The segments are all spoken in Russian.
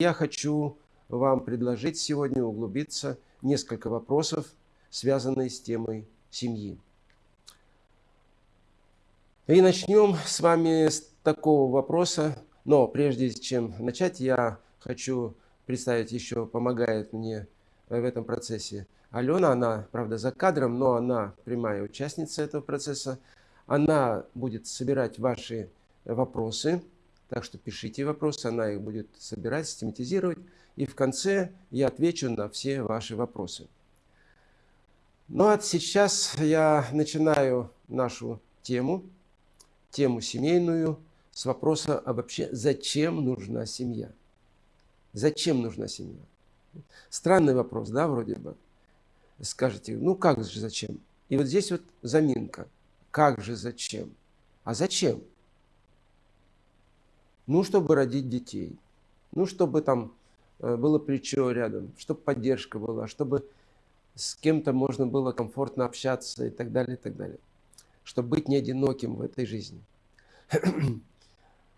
я хочу вам предложить сегодня углубиться несколько вопросов, связанные с темой семьи. И начнем с вами с такого вопроса, но прежде чем начать, я хочу представить еще, помогает мне в этом процессе Алена, она, правда, за кадром, но она прямая участница этого процесса. Она будет собирать ваши вопросы, так что пишите вопросы, она их будет собирать, систематизировать. И в конце я отвечу на все ваши вопросы. Ну а сейчас я начинаю нашу тему, тему семейную, с вопроса, а вообще зачем нужна семья? Зачем нужна семья? Странный вопрос, да, вроде бы скажете, ну как же зачем? И вот здесь вот заминка. Как же зачем? А зачем? Ну, чтобы родить детей. Ну, чтобы там э, было плечо рядом, чтобы поддержка была, чтобы с кем-то можно было комфортно общаться и так далее, и так далее. Чтобы быть не одиноким в этой жизни.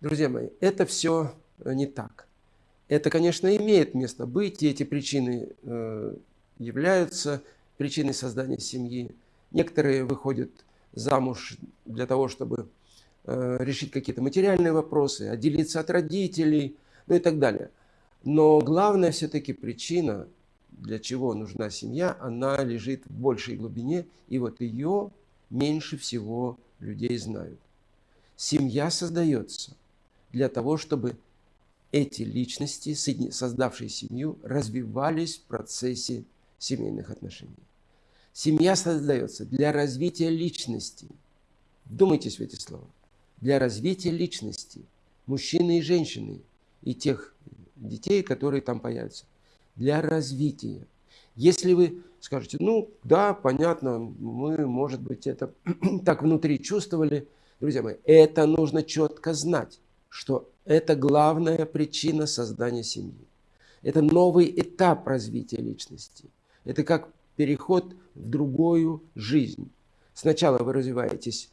Друзья мои, это все э, не так. Это, конечно, имеет место быть, и эти причины э, являются причиной создания семьи. Некоторые выходят замуж для того, чтобы решить какие-то материальные вопросы, отделиться от родителей, ну и так далее. Но главная все-таки причина, для чего нужна семья, она лежит в большей глубине, и вот ее меньше всего людей знают. Семья создается для того, чтобы эти личности, создавшие семью, развивались в процессе семейных отношений. Семья создается для развития личности. Вдумайтесь в эти слова. Для развития личности мужчины и женщины и тех детей, которые там появятся. Для развития. Если вы скажете, ну да, понятно, мы, может быть, это так внутри чувствовали, друзья мои, это нужно четко знать, что это главная причина создания семьи. Это новый этап развития личности – это как переход в другую жизнь. Сначала вы развиваетесь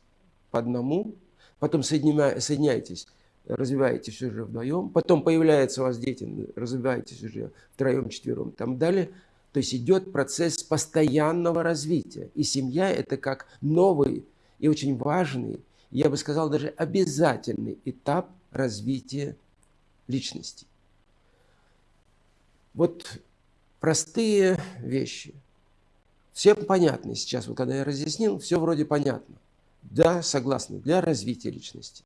по одному, потом соединяетесь, развиваетесь уже вдвоем, потом появляются у вас дети, развиваетесь уже втроем, четвером, там далее. То есть идет процесс постоянного развития. И семья – это как новый и очень важный, я бы сказал, даже обязательный этап развития личности. Вот простые вещи. Все понятны сейчас. Вот когда я разъяснил, все вроде понятно. Да, согласны, для развития личности.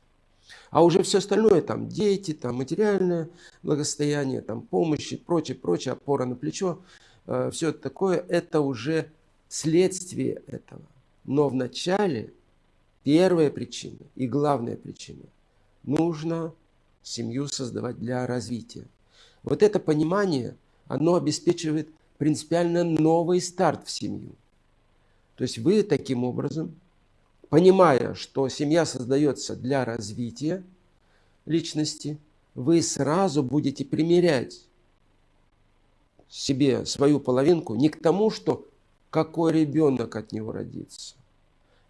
А уже все остальное, там дети, там материальное благосостояние, там помощь и прочее, прочее, опора на плечо, э, все такое, это уже следствие этого. Но вначале первая причина и главная причина – нужно семью создавать для развития. Вот это понимание – оно обеспечивает принципиально новый старт в семью. То есть вы таким образом, понимая, что семья создается для развития личности, вы сразу будете примерять себе свою половинку не к тому, что какой ребенок от него родится,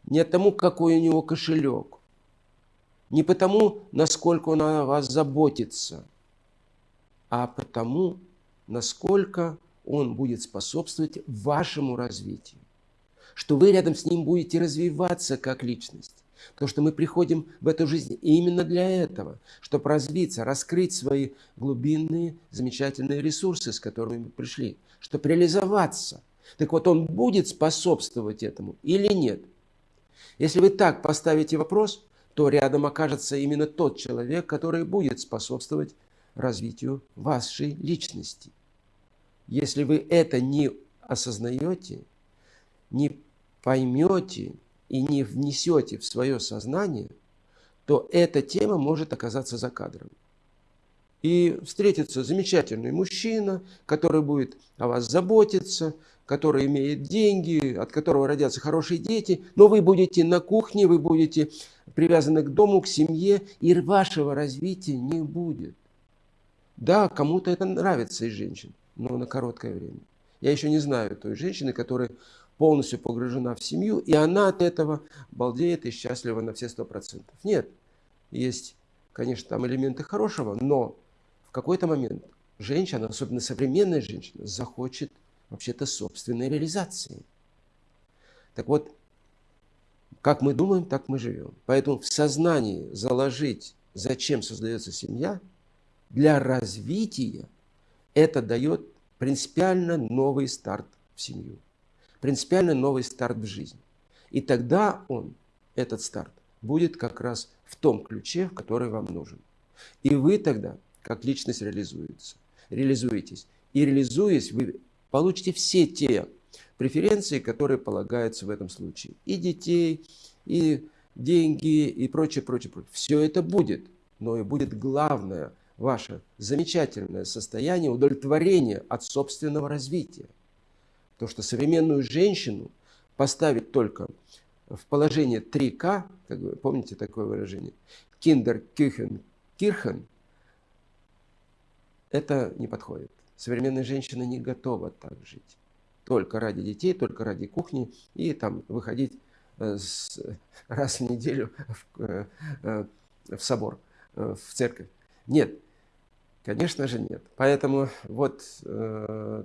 не от тому, какой у него кошелек, не потому, насколько он о вас заботится, а потому, насколько он будет способствовать вашему развитию. Что вы рядом с ним будете развиваться как личность. Потому что мы приходим в эту жизнь именно для этого, чтобы развиться, раскрыть свои глубинные, замечательные ресурсы, с которыми мы пришли, чтобы реализоваться. Так вот, он будет способствовать этому или нет? Если вы так поставите вопрос, то рядом окажется именно тот человек, который будет способствовать развитию вашей личности. Если вы это не осознаете, не поймете и не внесете в свое сознание, то эта тема может оказаться за кадром. И встретится замечательный мужчина, который будет о вас заботиться, который имеет деньги, от которого родятся хорошие дети, но вы будете на кухне, вы будете привязаны к дому, к семье, и вашего развития не будет. Да, кому-то это нравится из женщин, но на короткое время. Я еще не знаю той женщины, которая полностью погружена в семью, и она от этого балдеет и счастлива на все сто процентов. Нет, есть, конечно, там элементы хорошего, но в какой-то момент женщина, особенно современная женщина, захочет вообще-то собственной реализации. Так вот, как мы думаем, так мы живем. Поэтому в сознании заложить, зачем создается семья, для развития это дает принципиально новый старт в семью, принципиально новый старт в жизнь. И тогда он, этот старт, будет как раз в том ключе, который вам нужен. И вы тогда, как личность, реализуется, реализуетесь. И реализуясь, вы получите все те преференции, которые полагаются в этом случае. И детей, и деньги, и прочее, прочее, прочее. Все это будет, но и будет главное ваше замечательное состояние удовлетворения от собственного развития. То, что современную женщину поставить только в положение 3К, как вы помните такое выражение, Kinder, Küchen, Kirchen, это не подходит. Современная женщина не готова так жить. Только ради детей, только ради кухни и там выходить э, раз в неделю в, э, э, в собор, в церковь. Нет, конечно же нет. Поэтому вот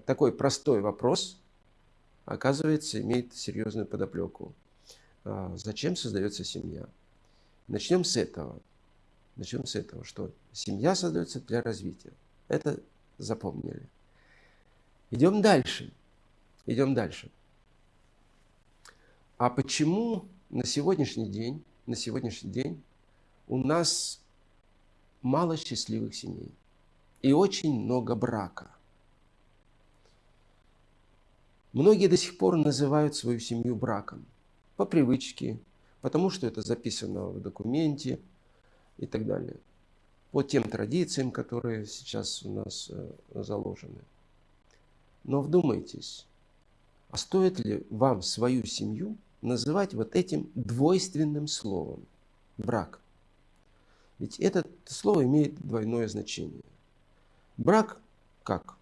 такой простой вопрос, оказывается, имеет серьезную подоплеку. А, зачем создается семья? Начнем с этого. Начнем с этого, что семья создается для развития. Это запомнили. Идем дальше. Идем дальше. А почему на сегодняшний день, на сегодняшний день у нас мало счастливых семей и очень много брака? Многие до сих пор называют свою семью браком – по привычке, потому что это записано в документе и так далее. По тем традициям, которые сейчас у нас э, заложены. Но вдумайтесь, а стоит ли вам свою семью называть вот этим двойственным словом – брак? Ведь это слово имеет двойное значение. Брак как?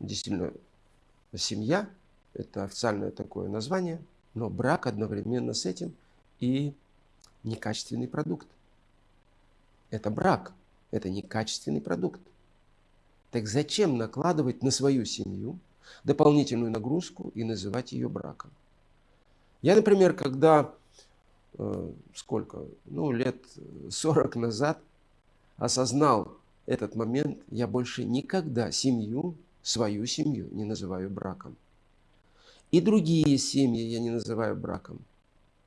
Действительно, семья – это официальное такое название – но брак одновременно с этим и некачественный продукт. Это брак, это некачественный продукт. Так зачем накладывать на свою семью дополнительную нагрузку и называть ее браком? Я, например, когда, э, сколько, ну, лет 40 назад осознал этот момент, я больше никогда семью, свою семью не называю браком. И другие семьи я не называю браком.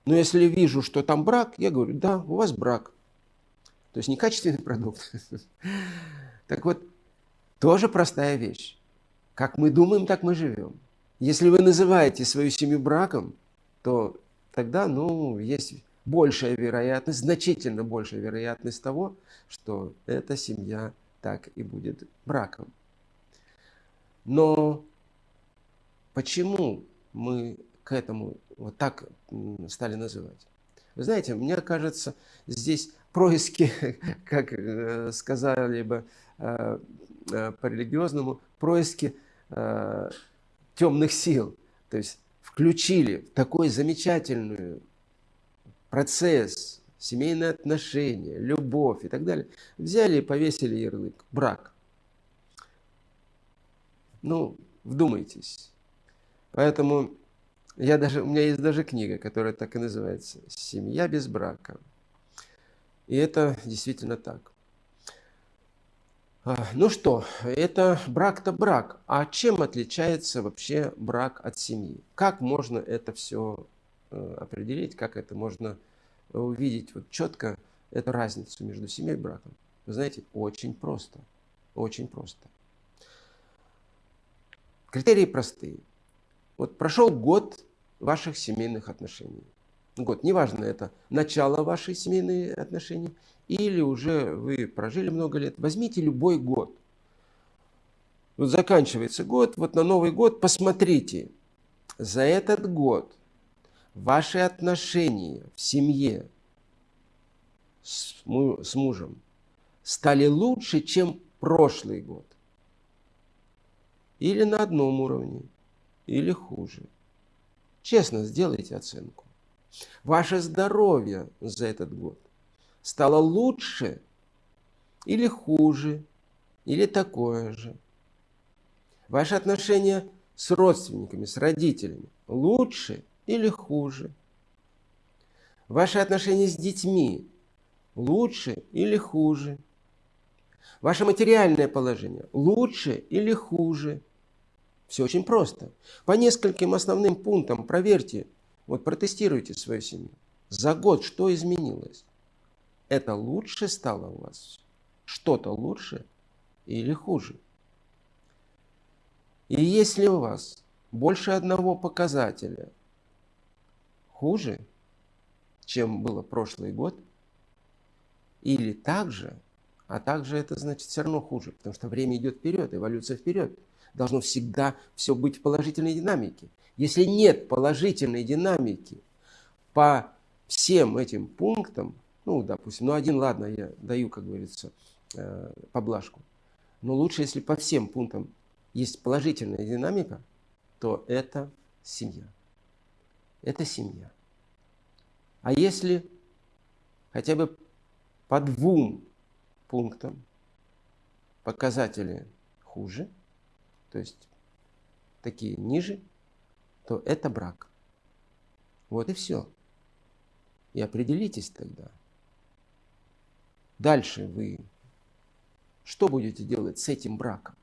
Но если вижу, что там брак, я говорю, да, у вас брак. То есть некачественный продукт. Так вот, тоже простая вещь. Как мы думаем, так мы живем. Если вы называете свою семью браком, то тогда, ну, есть большая вероятность, значительно большая вероятность того, что эта семья так и будет браком. Но почему мы к этому вот так стали называть. Вы знаете, мне кажется, здесь происки, как э, сказали бы э, э, по-религиозному, происки темных сил. То есть включили такой замечательный процесс, семейные отношения, любовь и так далее. Взяли и повесили ярлык «брак». Ну, вдумайтесь, Поэтому я даже, у меня есть даже книга, которая так и называется «Семья без брака». И это действительно так. А, ну что, это брак-то брак. А чем отличается вообще брак от семьи? Как можно это все э, определить, как это можно увидеть вот четко эту разницу между семьей и браком? Вы знаете, очень просто. Очень просто. Критерии простые. Вот прошел год ваших семейных отношений. Год, неважно, это начало вашей семейные отношения или уже вы прожили много лет. Возьмите любой год. Вот заканчивается год, вот на Новый год посмотрите, за этот год ваши отношения в семье с мужем стали лучше, чем прошлый год. Или на одном уровне, или хуже? Честно сделайте оценку. Ваше здоровье за этот год стало лучше или хуже, или такое же, Ваши отношения с родственниками, с родителями лучше или хуже? Ваши отношения с детьми лучше или хуже? Ваше материальное положение лучше или хуже? Все очень просто. По нескольким основным пунктам проверьте, вот протестируйте свою семью. За год что изменилось? Это лучше стало у вас? Что-то лучше или хуже? И если у вас больше одного показателя хуже, чем было прошлый год, или так же, а также это значит все равно хуже, потому что время идет вперед, эволюция вперед. Должно всегда все быть в положительной динамике. Если нет положительной динамики по всем этим пунктам, ну, допустим, ну, один, ладно, я даю, как говорится, э, поблажку. Но лучше, если по всем пунктам есть положительная динамика, то это семья. Это семья. А если хотя бы по двум пунктам показатели хуже, то есть такие ниже, то это брак. Вот и все. И определитесь тогда. Дальше вы что будете делать с этим браком?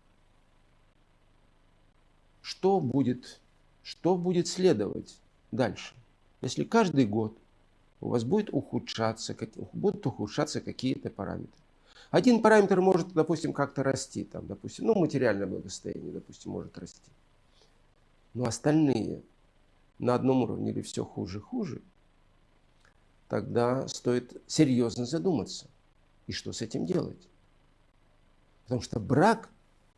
Что будет, что будет следовать дальше? Если каждый год у вас будет ухудшаться, будут ухудшаться какие-то параметры. Один параметр может, допустим, как-то расти, там, допустим, ну, материальное благосостояние, допустим, может расти. Но остальные на одном уровне или все хуже-хуже, тогда стоит серьезно задуматься. И что с этим делать? Потому что брак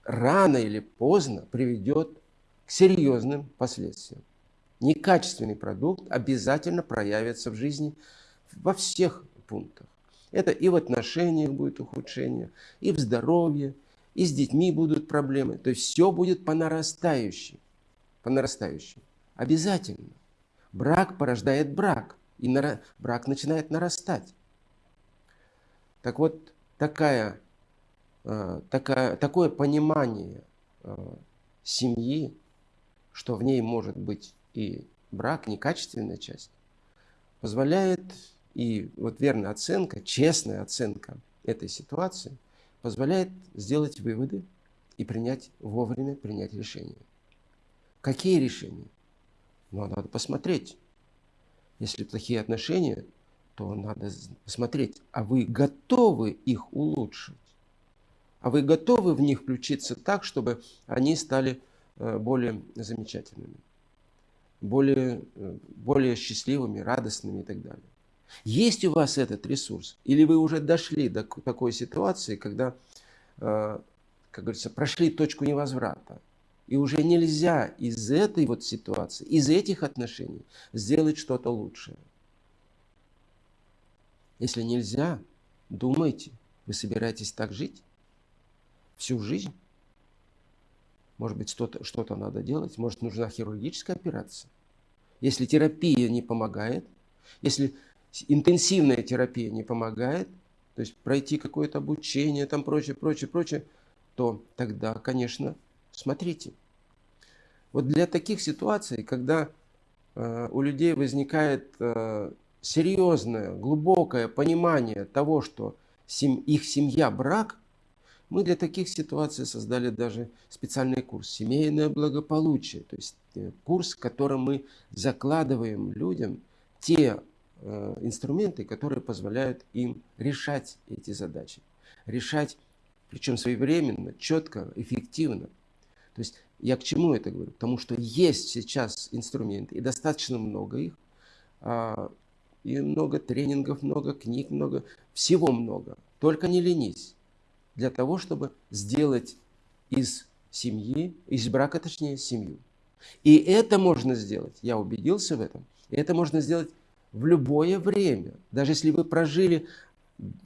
рано или поздно приведет к серьезным последствиям. Некачественный продукт обязательно проявится в жизни во всех пунктах. Это и в отношениях будет ухудшение, и в здоровье, и с детьми будут проблемы. То есть все будет по нарастающей. По нарастающей. Обязательно. Брак порождает брак. И брак начинает нарастать. Так вот, такая, э, такая, такое понимание э, семьи, что в ней может быть и брак, некачественная часть, позволяет и вот верная оценка, честная оценка этой ситуации позволяет сделать выводы и принять вовремя принять решение. Какие решения? Ну, надо посмотреть. Если плохие отношения, то надо посмотреть, а вы готовы их улучшить? А вы готовы в них включиться так, чтобы они стали э, более замечательными, более, э, более счастливыми, радостными и так далее? Есть у вас этот ресурс? Или вы уже дошли до такой ситуации, когда, э, как говорится, прошли точку невозврата? И уже нельзя из этой вот ситуации, из этих отношений сделать что-то лучшее. Если нельзя, думайте, вы собираетесь так жить всю жизнь? Может быть, что-то что, -то, надо делать? Может, нужна хирургическая операция? Если терапия не помогает, если интенсивная терапия не помогает, то есть пройти какое-то обучение, там прочее, прочее, прочее, то тогда, конечно, смотрите. Вот для таких ситуаций, когда э, у людей возникает э, серьезное, глубокое понимание того, что сем, их семья – брак, мы для таких ситуаций создали даже специальный курс «Семейное благополучие», то есть э, курс, в котором мы закладываем людям те инструменты, которые позволяют им решать эти задачи. Решать, причем своевременно, четко, эффективно. То есть я к чему это говорю? Потому что есть сейчас инструменты, и достаточно много их, а, и много тренингов, много книг, много, всего много. Только не ленись. Для того, чтобы сделать из семьи, из брака, точнее, семью. И это можно сделать, я убедился в этом, это можно сделать в любое время. Даже если вы прожили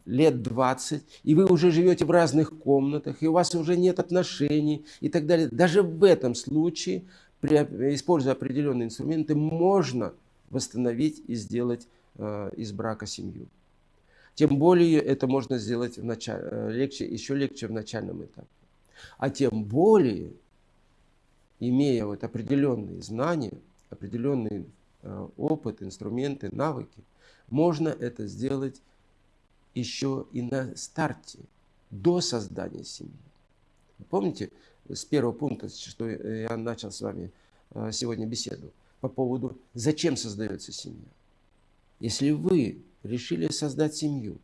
лет 20, и вы уже живете в разных комнатах, и у вас уже нет отношений и так далее. Даже в этом случае, при, используя определенные инструменты, можно восстановить и сделать э, из брака семью. Тем более это можно сделать в начале, э, легче, еще легче в начальном этапе. А тем более, имея вот определенные знания, определенный э, опыт, инструменты, навыки, можно это сделать еще и на старте, до создания семьи. Помните, с первого пункта, что я начал с вами э, сегодня беседу, по поводу, зачем создается семья. Если вы решили создать семью,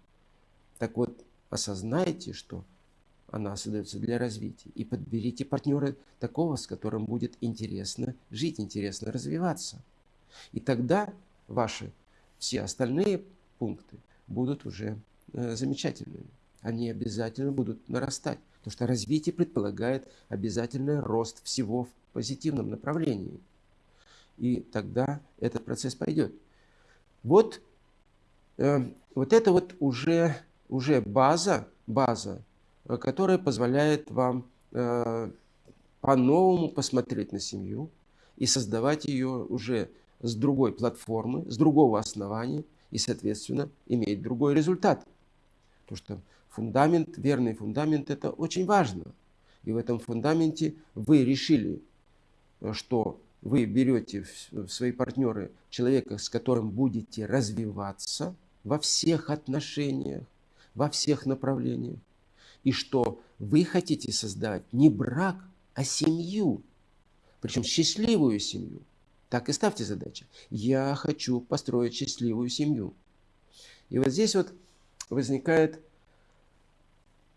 так вот, осознайте, что она создается для развития. И подберите партнера такого, с которым будет интересно жить, интересно развиваться. И тогда ваши все остальные пункты будут уже э, замечательными. Они обязательно будут нарастать. Потому что развитие предполагает обязательный рост всего в позитивном направлении. И тогда этот процесс пойдет. Вот, э, вот это вот уже, уже база, база Э, которая позволяет вам э, по-новому посмотреть на семью и создавать ее уже с другой платформы, с другого основания и, соответственно, иметь другой результат. Потому что фундамент, верный фундамент – это очень важно. И в этом фундаменте вы решили, э, что вы берете в свои партнеры человека, с которым будете развиваться во всех отношениях, во всех направлениях и что вы хотите создать не брак, а семью, причем счастливую семью. Так и ставьте задачу. Я хочу построить счастливую семью. И вот здесь вот возникает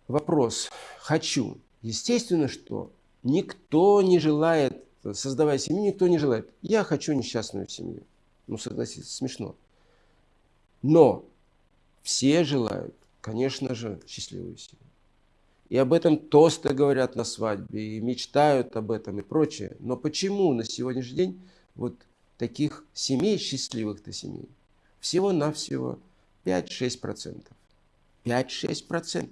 вопрос «хочу». Естественно, что никто не желает, создавая семью, никто не желает. Я хочу несчастную семью. Ну, согласитесь, смешно. Но все желают, конечно же, счастливую семью. И об этом тосты говорят на свадьбе, и мечтают об этом и прочее. Но почему на сегодняшний день вот таких семей, счастливых-то семей, всего-навсего 5-6%. 5-6%.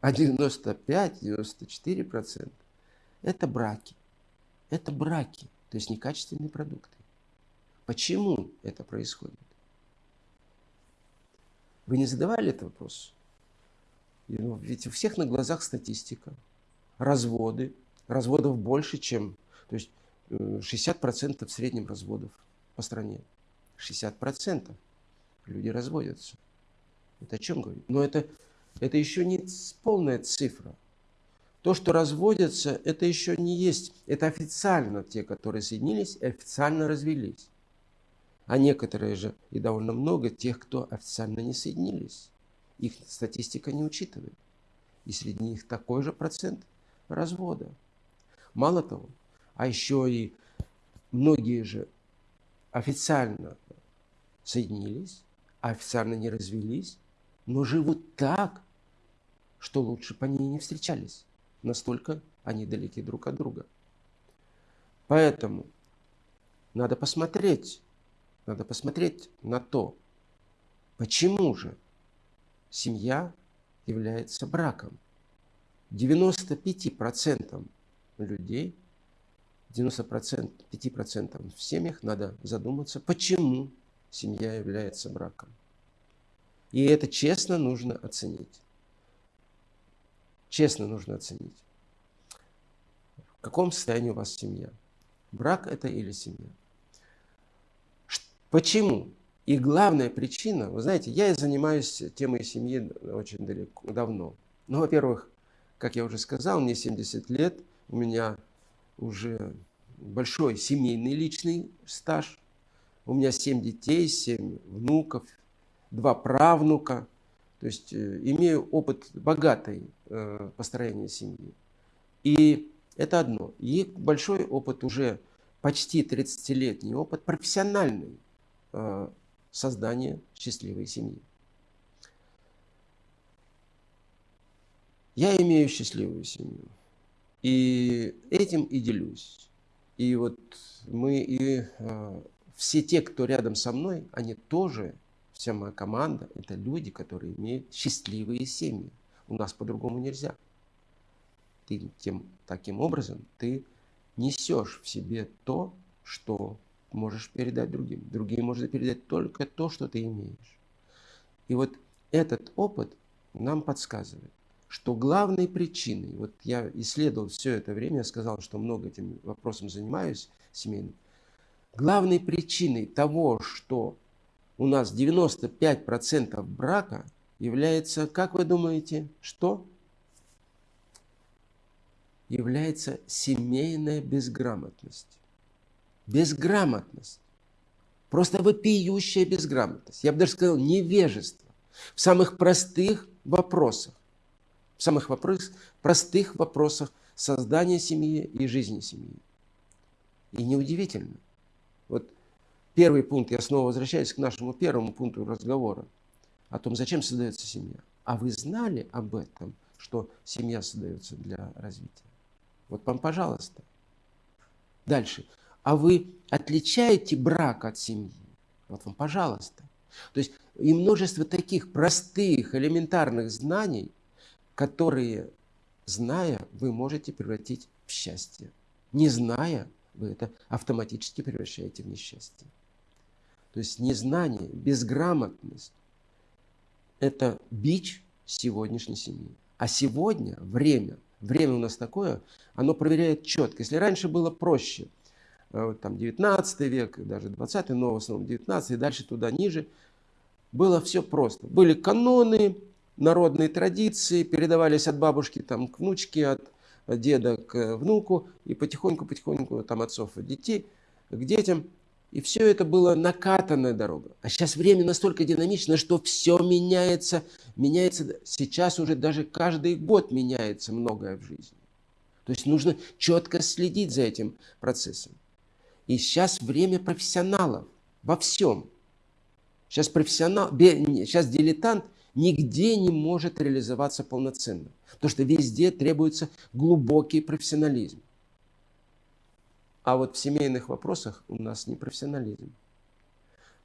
А 95-94% это браки. Это браки, то есть некачественные продукты. Почему это происходит? Вы не задавали этот вопрос? Ну, ведь у всех на глазах статистика. Разводы. Разводов больше, чем... То есть 60% э, в среднем разводов по стране. 60% люди разводятся. Это о чем говорит? Но это, это еще не полная цифра. То, что разводятся, это еще не есть. Это официально те, которые соединились, официально развелись. А некоторые же, и довольно много, тех, кто официально не соединились. Их статистика не учитывает. И среди них такой же процент развода. Мало того, а еще и многие же официально соединились, официально не развелись, но живут так, что лучше по ней не встречались. Настолько они далеки друг от друга. Поэтому надо посмотреть, надо посмотреть на то, почему же семья является браком. 95% людей, 95% в семьях надо задуматься, почему семья является браком. И это честно нужно оценить. Честно нужно оценить. В каком состоянии у вас семья? Брак это или семья? Почему? И главная причина, вы знаете, я занимаюсь темой семьи очень далеко, давно. Ну, во-первых, как я уже сказал, мне 70 лет, у меня уже большой семейный личный стаж. У меня 7 детей, 7 внуков, 2 правнука. То есть э, имею опыт богатой э, построения семьи. И это одно. И большой опыт уже почти 30-летний опыт профессиональный э, создания счастливой семьи. Я имею счастливую семью. И этим и делюсь. И вот мы и э, все те, кто рядом со мной, они тоже, вся моя команда, это люди, которые имеют счастливые семьи. У нас по-другому нельзя. Ты тем, таким образом ты несешь в себе то, что можешь передать другим. Другим можно передать только то, что ты имеешь. И вот этот опыт нам подсказывает, что главной причиной, вот я исследовал все это время, я сказал, что много этим вопросом занимаюсь семейным, главной причиной того, что у нас 95% брака является, как вы думаете, что? Является семейная безграмотность. Безграмотность. Просто вопиющая безграмотность. Я бы даже сказал невежество. В самых простых вопросах в самых вопрос, простых вопросах создания семьи и жизни семьи. И неудивительно. Вот первый пункт, я снова возвращаюсь к нашему первому пункту разговора о том, зачем создается семья. А вы знали об этом, что семья создается для развития? Вот вам, пожалуйста. Дальше. А вы отличаете брак от семьи? Вот вам, пожалуйста. То есть и множество таких простых, элементарных знаний – которые, зная, вы можете превратить в счастье. Не зная, вы это автоматически превращаете в несчастье. То есть незнание, безграмотность – это бич сегодняшней семьи. А сегодня время, время у нас такое, оно проверяет четко. Если раньше было проще, э, там 19 век, даже 20 но в основном 19 и дальше туда ниже, было все просто. Были каноны, народные традиции передавались от бабушки там, к внучке, от деда к внуку, и потихоньку-потихоньку там отцов от детей к детям. И все это было накатанная дорога. А сейчас время настолько динамично, что все меняется. Меняется сейчас уже даже каждый год меняется многое в жизни. То есть нужно четко следить за этим процессом. И сейчас время профессионалов во всем. Сейчас профессионал, сейчас дилетант – нигде не может реализоваться полноценно. Потому что везде требуется глубокий профессионализм. А вот в семейных вопросах у нас не профессионализм.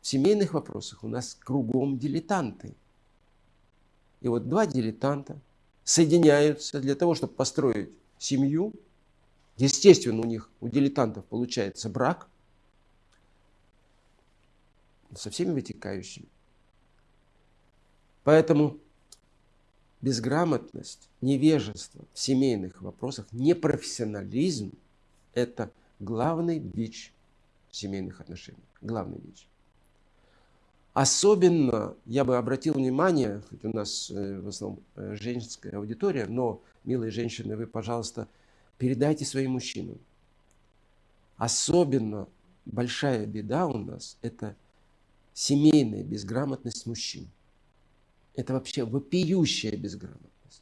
В семейных вопросах у нас кругом дилетанты. И вот два дилетанта соединяются для того, чтобы построить семью. Естественно, у них, у дилетантов получается брак со всеми вытекающими. Поэтому безграмотность, невежество в семейных вопросах, непрофессионализм – это главный бич семейных отношений. Главный бич. Особенно я бы обратил внимание, хоть у нас э, в основном э, женская аудитория, но, милые женщины, вы, пожалуйста, передайте своим мужчинам. Особенно большая беда у нас – это семейная безграмотность мужчин. Это вообще вопиющая безграмотность.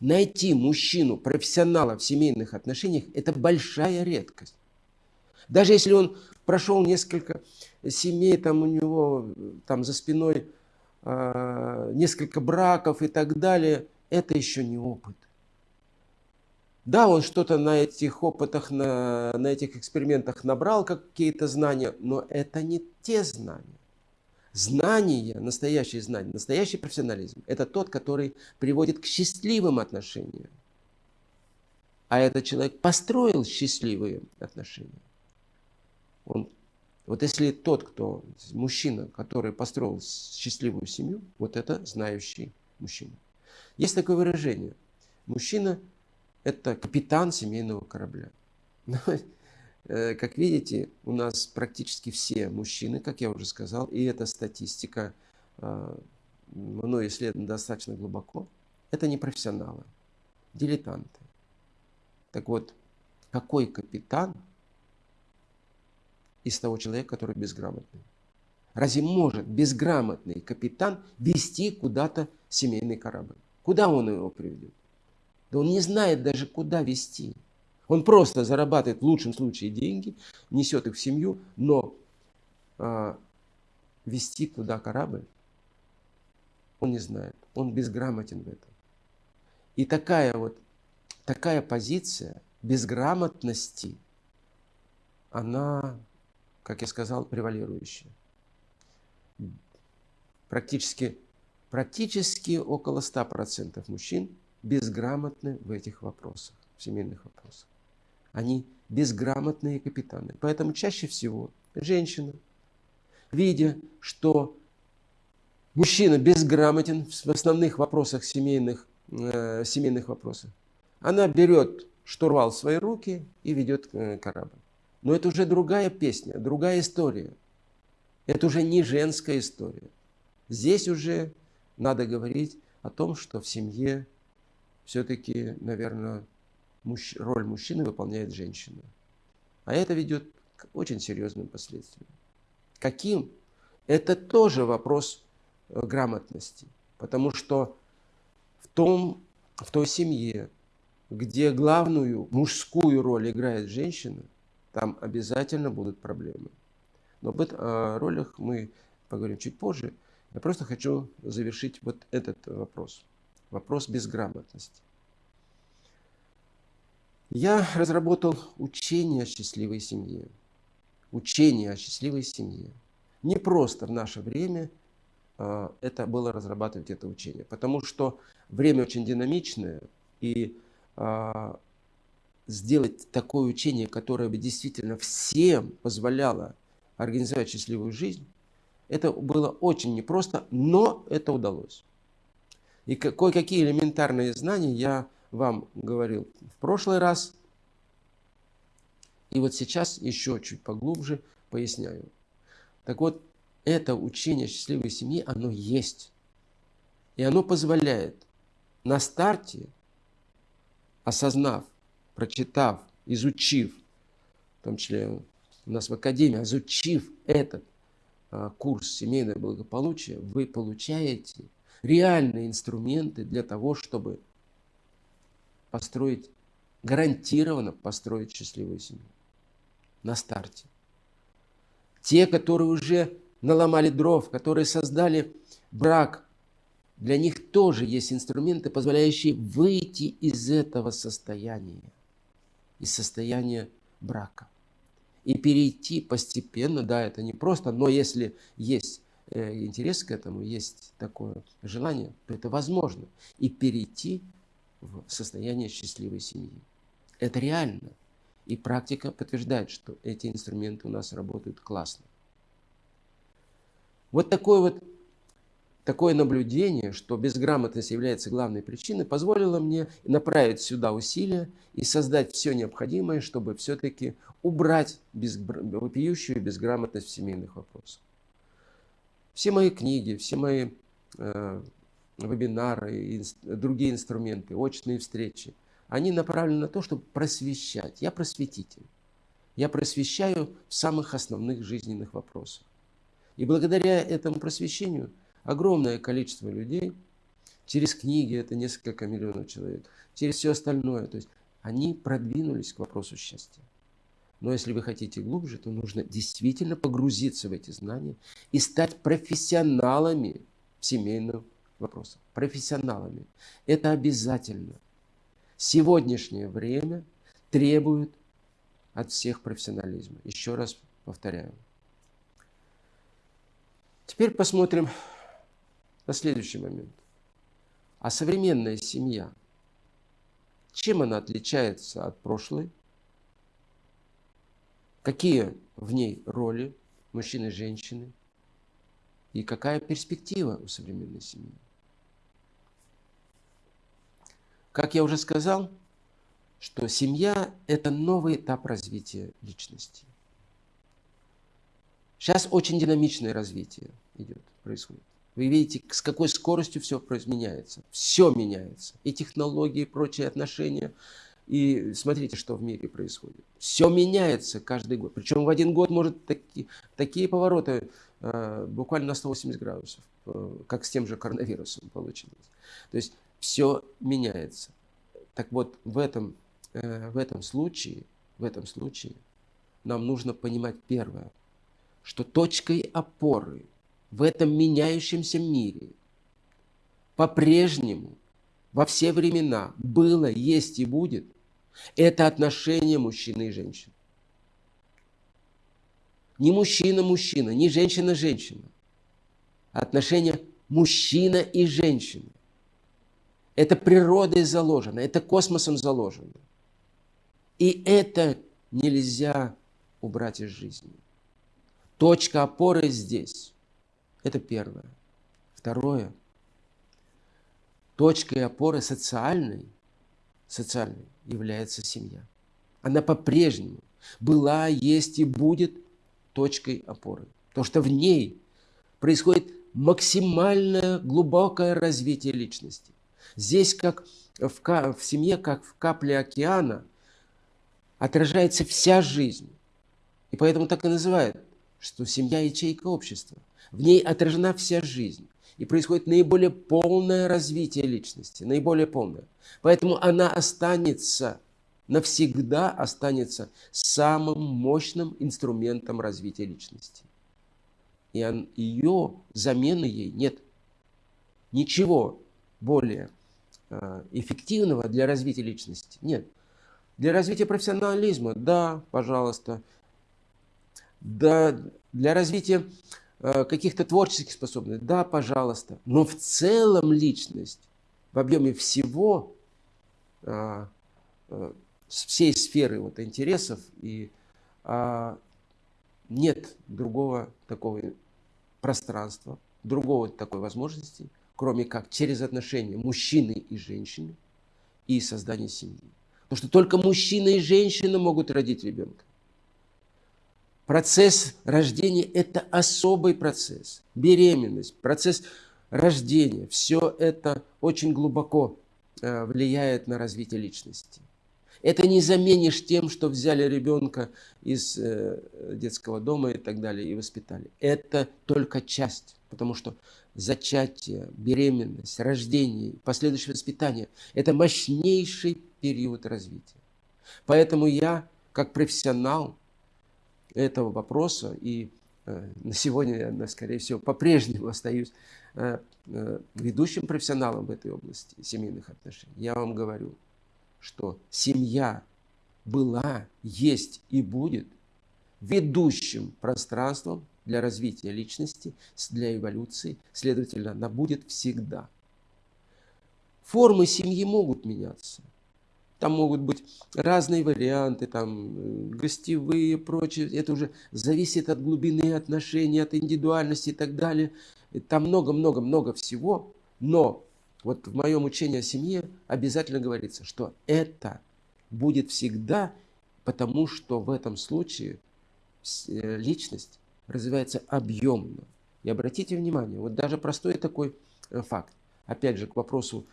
Найти мужчину, профессионала в семейных отношениях – это большая редкость. Даже если он прошел несколько семей, там у него там за спиной э, несколько браков и так далее, это еще не опыт. Да, он что-то на этих опытах, на, на этих экспериментах набрал какие-то знания, но это не те знания. Знание, настоящее знание, настоящий профессионализм – это тот, который приводит к счастливым отношениям. А этот человек построил счастливые отношения. Он, вот если тот, кто, мужчина, который построил счастливую семью, вот это знающий мужчина. Есть такое выражение. Мужчина – это капитан семейного корабля. Э, как видите, у нас практически все мужчины, как я уже сказал, и эта статистика э, мной исследована достаточно глубоко, это не профессионалы, дилетанты. Так вот, какой капитан из того человека, который безграмотный? Разве может безграмотный капитан вести куда-то семейный корабль? Куда он его приведет? Да он не знает даже, куда вести. Он просто зарабатывает в лучшем случае деньги, несет их в семью, но а, вести туда корабль он не знает. Он безграмотен в этом. И такая вот такая позиция безграмотности, она, как я сказал, превалирующая. Практически, практически около 100% мужчин безграмотны в этих вопросах, в семейных вопросах. Они безграмотные капитаны. Поэтому чаще всего женщина, видя, что мужчина безграмотен в основных вопросах семейных э, семейных вопросах. Она берет штурвал в свои руки и ведет э, корабль. Но это уже другая песня, другая история. Это уже не женская история. Здесь уже надо говорить о том, что в семье все-таки, наверное, мужч... роль мужчины выполняет женщина. А это ведет к очень серьезным последствиям. Каким? Это тоже вопрос э, грамотности. Потому что в, том, в той семье, где главную мужскую роль играет женщина, там обязательно будут проблемы. Но об о ролях мы поговорим чуть позже. Я просто хочу завершить вот этот вопрос. Вопрос безграмотности. Я разработал учение о счастливой семье. Учение о счастливой семье. Не просто в наше время э, это было разрабатывать это учение, потому что время очень динамичное, и э, сделать такое учение, которое бы действительно всем позволяло организовать счастливую жизнь, это было очень непросто, но это удалось. И кое-какие элементарные знания я вам говорил в прошлый раз. И вот сейчас еще чуть поглубже поясняю. Так вот, это учение счастливой семьи, оно есть. И оно позволяет на старте, осознав, прочитав, изучив, в том числе у нас в Академии, изучив этот а, курс «Семейное благополучие», вы получаете реальные инструменты для того, чтобы построить, гарантированно построить счастливую семью на старте. Те, которые уже наломали дров, которые создали брак, для них тоже есть инструменты, позволяющие выйти из этого состояния, из состояния брака. И перейти постепенно, да, это не просто, но если есть э, интерес к этому, есть такое желание, то это возможно. И перейти в состояние счастливой семьи. Это реально. И практика подтверждает, что эти инструменты у нас работают классно. Вот такое вот такое наблюдение, что безграмотность является главной причиной, позволило мне направить сюда усилия и создать все необходимое, чтобы все-таки убрать без, вопиющую безграмотность в семейных вопросах. Все мои книги, все мои э, вебинары другие инструменты, очные встречи, они направлены на то, чтобы просвещать. Я просветитель. Я просвещаю в самых основных жизненных вопросах. И благодаря этому просвещению огромное количество людей, через книги, это несколько миллионов человек, через все остальное, то есть они продвинулись к вопросу счастья. Но если вы хотите глубже, то нужно действительно погрузиться в эти знания и стать профессионалами в семейном вопросов, профессионалами. Это обязательно. Сегодняшнее время требует от всех профессионализма. Еще раз повторяю. Теперь посмотрим на следующий момент. А современная семья, чем она отличается от прошлой? Какие в ней роли мужчины и женщины? И какая перспектива у современной семьи? Как я уже сказал, что семья – это новый этап развития личности. Сейчас очень динамичное развитие идет, происходит. Вы видите, с какой скоростью все меняется. Все меняется. И технологии, и прочие отношения. И смотрите, что в мире происходит. Все меняется каждый год. Причем в один год может таки, такие повороты э, буквально на 180 градусов, э, как с тем же коронавирусом получилось. То есть все меняется. Так вот, в этом, э, в этом случае, в этом случае нам нужно понимать первое, что точкой опоры в этом меняющемся мире по-прежнему во все времена было, есть и будет это отношение мужчины и женщины. Не мужчина-мужчина, не женщина-женщина. Отношение мужчина и женщина. Это природой заложено, это космосом заложено. И это нельзя убрать из жизни. Точка опоры здесь. Это первое. Второе. точкой опоры социальной, социальной является семья. Она по-прежнему была, есть и будет точкой опоры. Потому что в ней происходит максимальное глубокое развитие личности. Здесь, как в, в семье, как в капле океана, отражается вся жизнь. И поэтому так и называют, что семья – ячейка общества. В ней отражена вся жизнь. И происходит наиболее полное развитие личности, наиболее полное. Поэтому она останется, навсегда останется самым мощным инструментом развития личности. И он, ее замены ей нет. Ничего более эффективного для развития личности нет. Для развития профессионализма, да, пожалуйста. Да, для развития Э, каких-то творческих способностей, да, пожалуйста. Но в целом личность в объеме всего, а, всей сферы вот интересов и а, нет другого такого пространства, другого такой возможности, кроме как через отношения мужчины и женщины и создание семьи. Потому что только мужчина и женщина могут родить ребенка. Процесс рождения – это особый процесс. Беременность, процесс рождения – все это очень глубоко э, влияет на развитие личности. Это не заменишь тем, что взяли ребенка из э, детского дома и так далее и воспитали. Это только часть, потому что зачатие, беременность, рождение, последующее воспитание – это мощнейший период развития. Поэтому я, как профессионал, этого вопроса. И э, на сегодня я, скорее всего, по-прежнему остаюсь э, э, ведущим профессионалом в этой области семейных отношений. Я вам говорю, что семья была, есть и будет ведущим пространством для развития личности, для эволюции, следовательно, она будет всегда. Формы семьи могут меняться – там могут быть разные варианты, там э, гостевые, прочее. Это уже зависит от глубины отношений, от индивидуальности и так далее. Там много-много-много всего. Но вот в моем учении о семье обязательно говорится, что это будет всегда, потому что в этом случае э, личность развивается объемно. И обратите внимание, вот даже простой такой э, факт, опять же, к вопросу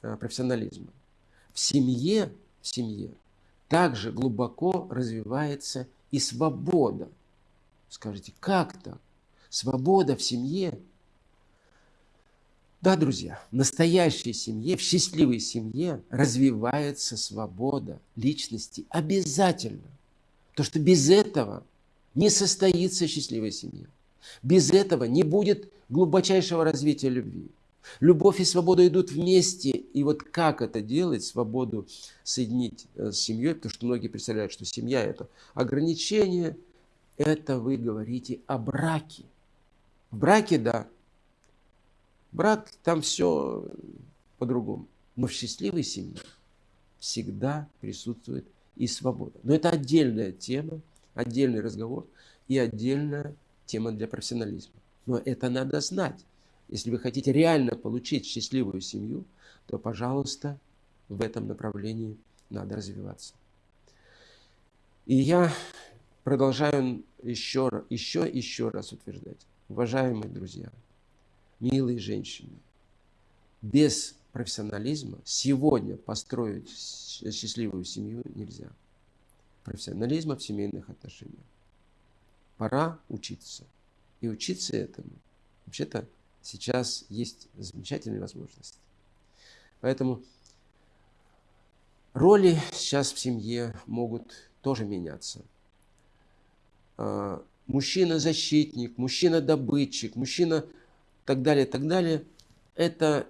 профессионализма в семье, в семье также глубоко развивается и свобода. Скажите, как так? Свобода в семье? Да, друзья, в настоящей семье, в счастливой семье развивается свобода личности обязательно. Потому что без этого не состоится счастливая семья. Без этого не будет глубочайшего развития любви. Любовь и свобода идут вместе. И вот как это делать, свободу соединить э, с семьей, потому что многие представляют, что семья – это ограничение, это вы говорите о браке. В браке – да. Брак – там все по-другому. Но в счастливой семье всегда присутствует и свобода. Но это отдельная тема, отдельный разговор и отдельная тема для профессионализма. Но это надо знать. Если вы хотите реально получить счастливую семью, то, пожалуйста, в этом направлении надо развиваться. И я продолжаю еще, еще, еще раз утверждать. Уважаемые друзья, милые женщины, без профессионализма сегодня построить счастливую семью нельзя. Профессионализма в семейных отношениях. Пора учиться. И учиться этому вообще-то сейчас есть замечательные возможности. Поэтому роли сейчас в семье могут тоже меняться. А, мужчина-защитник, мужчина-добытчик, мужчина так далее, так далее. Это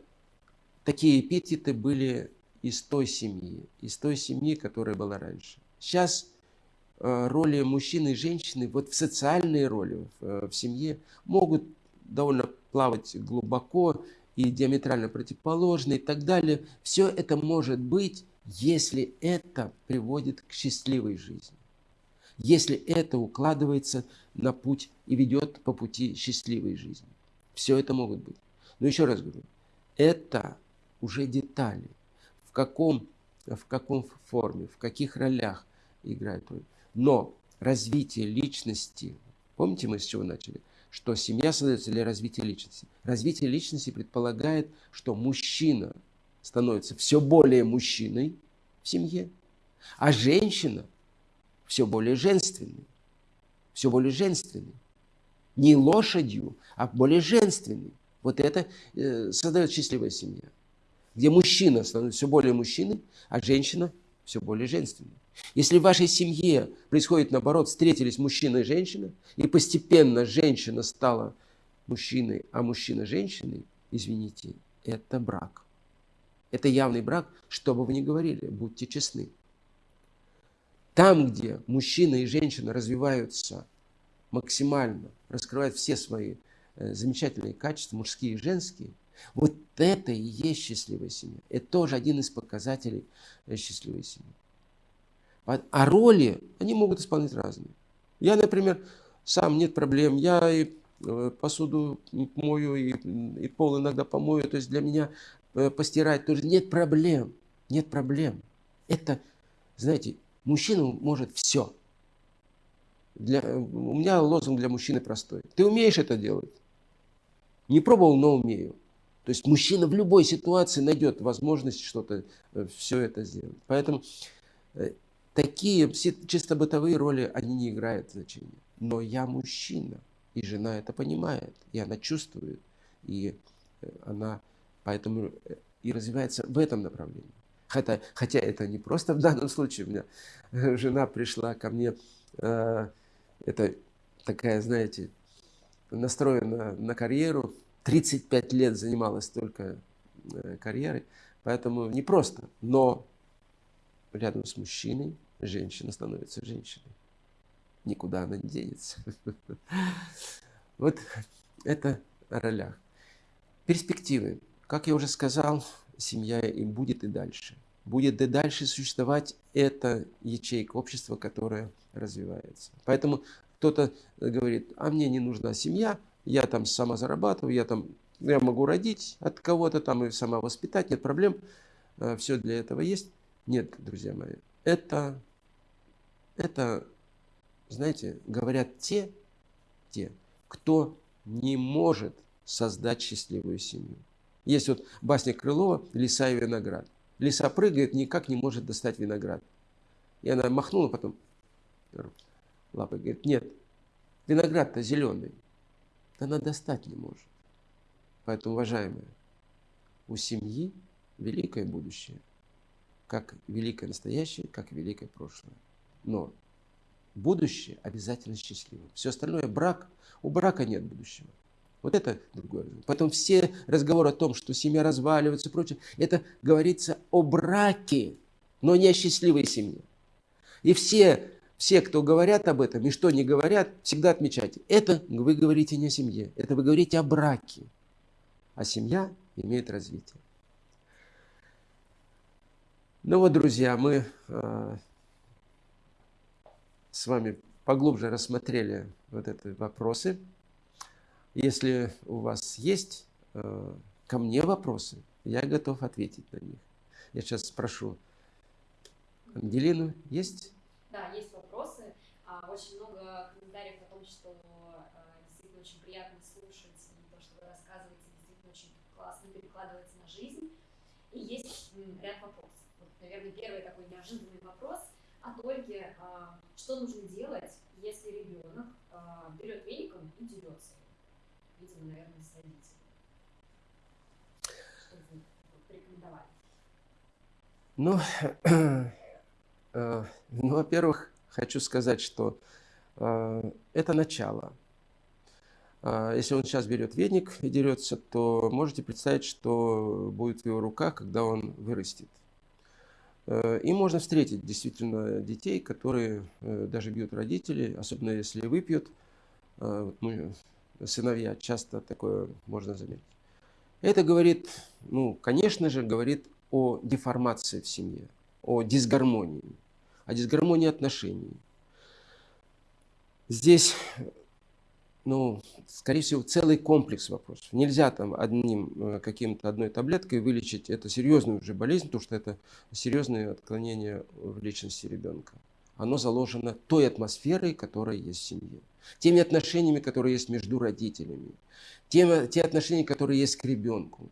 такие эпитеты были из той семьи, из той семьи, которая была раньше. Сейчас а, роли мужчины и женщины, вот в социальные роли в, э, семье могут довольно плавать глубоко и диаметрально противоположные и так далее. Все это может быть, если это приводит к счастливой жизни. Если это укладывается на путь и ведет по пути счастливой жизни. Все это могут быть. Но еще раз говорю, Это уже детали. В каком, в каком форме, в каких ролях играет роль. Но развитие личности, помните мы с чего начали? Что семья создается для развития личности. Развитие личности предполагает, что мужчина становится все более мужчиной в семье, а женщина все более женственной. Все более женственной. Не лошадью, а более женственной. Вот это э, создает счастливая семья, где мужчина становится все более мужчиной, а женщина все более женственной. Если в вашей семье происходит наоборот, встретились мужчина и женщина, и постепенно женщина стала мужчиной, а мужчина женщиной, извините, это брак. Это явный брак, что бы вы ни говорили, будьте честны. Там, где мужчина и женщина развиваются максимально, раскрывают все свои э, замечательные качества, мужские и женские, вот это и есть счастливая семья. Это тоже один из показателей э, счастливой семьи. А роли, они могут исполнять разные. Я, например, сам нет проблем, я и э, посуду мою, и, и пол иногда помою, то есть для меня Э, постирать тоже. Нет проблем. Нет проблем. Это, знаете, мужчина может все. Для, у меня лозунг для мужчины простой. Ты умеешь это делать? Не пробовал, но умею. То есть мужчина в любой ситуации найдет возможность что-то, э, все это сделать. Поэтому э, такие чисто бытовые роли, они не играют значения. Но я мужчина, и жена это понимает, и она чувствует, и она Поэтому э, и развивается в этом направлении. Хотя, хотя это не просто в данном случае. У меня э, жена пришла ко мне, э, это такая, знаете, настроена на карьеру, 35 лет занималась только э, карьерой, поэтому не просто, но рядом с мужчиной женщина становится женщиной. Никуда она не денется. Вот это о ролях. Перспективы. Как я уже сказал, семья и будет и дальше. Будет и дальше существовать эта ячейка общества, которая развивается. Поэтому кто-то говорит, а мне не нужна семья, я там сама зарабатываю, я там я могу родить от кого-то там и сама воспитать, нет проблем, э, все для этого есть. Нет, друзья мои, это, это, знаете, говорят те, те, кто не может создать счастливую семью. Есть вот басня Крылова «Лиса и виноград». Лиса прыгает, никак не может достать виноград. И она махнула потом лапой, говорит, нет, виноград-то зеленый. Она достать не может. Поэтому, уважаемые, у семьи великое будущее. Как великое настоящее, как великое прошлое. Но будущее обязательно счастливое. Все остальное брак, у брака нет будущего. Вот это другое. Потом все разговоры о том, что семья разваливается и прочее, это говорится о браке, но не о счастливой семье. И все, все, кто говорят об этом и что не говорят, всегда отмечайте. Это вы говорите не о семье, это вы говорите о браке. А семья имеет развитие. Ну вот, друзья, мы э, с вами поглубже рассмотрели вот эти вопросы. Если у вас есть э, ко мне вопросы, я готов ответить на них. Я сейчас спрошу Ангелину, есть? Да, есть очень много комментариев о том, что э, действительно очень приятно слушать, и то, что вы рассказываете, действительно очень классно перекладывается на жизнь. И есть ряд вопросов. Вот, наверное, первый такой неожиданный вопрос от Ольги. А, что нужно делать, если ребенок а, берет веником и дерется? видимо, наверное, с родителями. Что вы порекомендовали? Ну, э, ну, во-первых, хочу сказать, что э, это начало. Э, если он сейчас берет веник и дерется, то можете представить, что будет в его руках, когда он вырастет. И можно встретить действительно детей, которые даже бьют родителей, особенно если выпьют. Мы сыновья, часто такое можно заметить. Это говорит, ну, конечно же, говорит о деформации в семье, о дисгармонии, о дисгармонии отношений. Здесь ну, скорее всего, целый комплекс вопросов. Нельзя там одним э, каким-то одной таблеткой вылечить это серьезную уже болезнь, потому что это серьезное отклонение в личности ребенка. Оно заложено той атмосферой, которая есть в семье, теми отношениями, которые есть между родителями, тем, те отношения, которые есть к ребенку.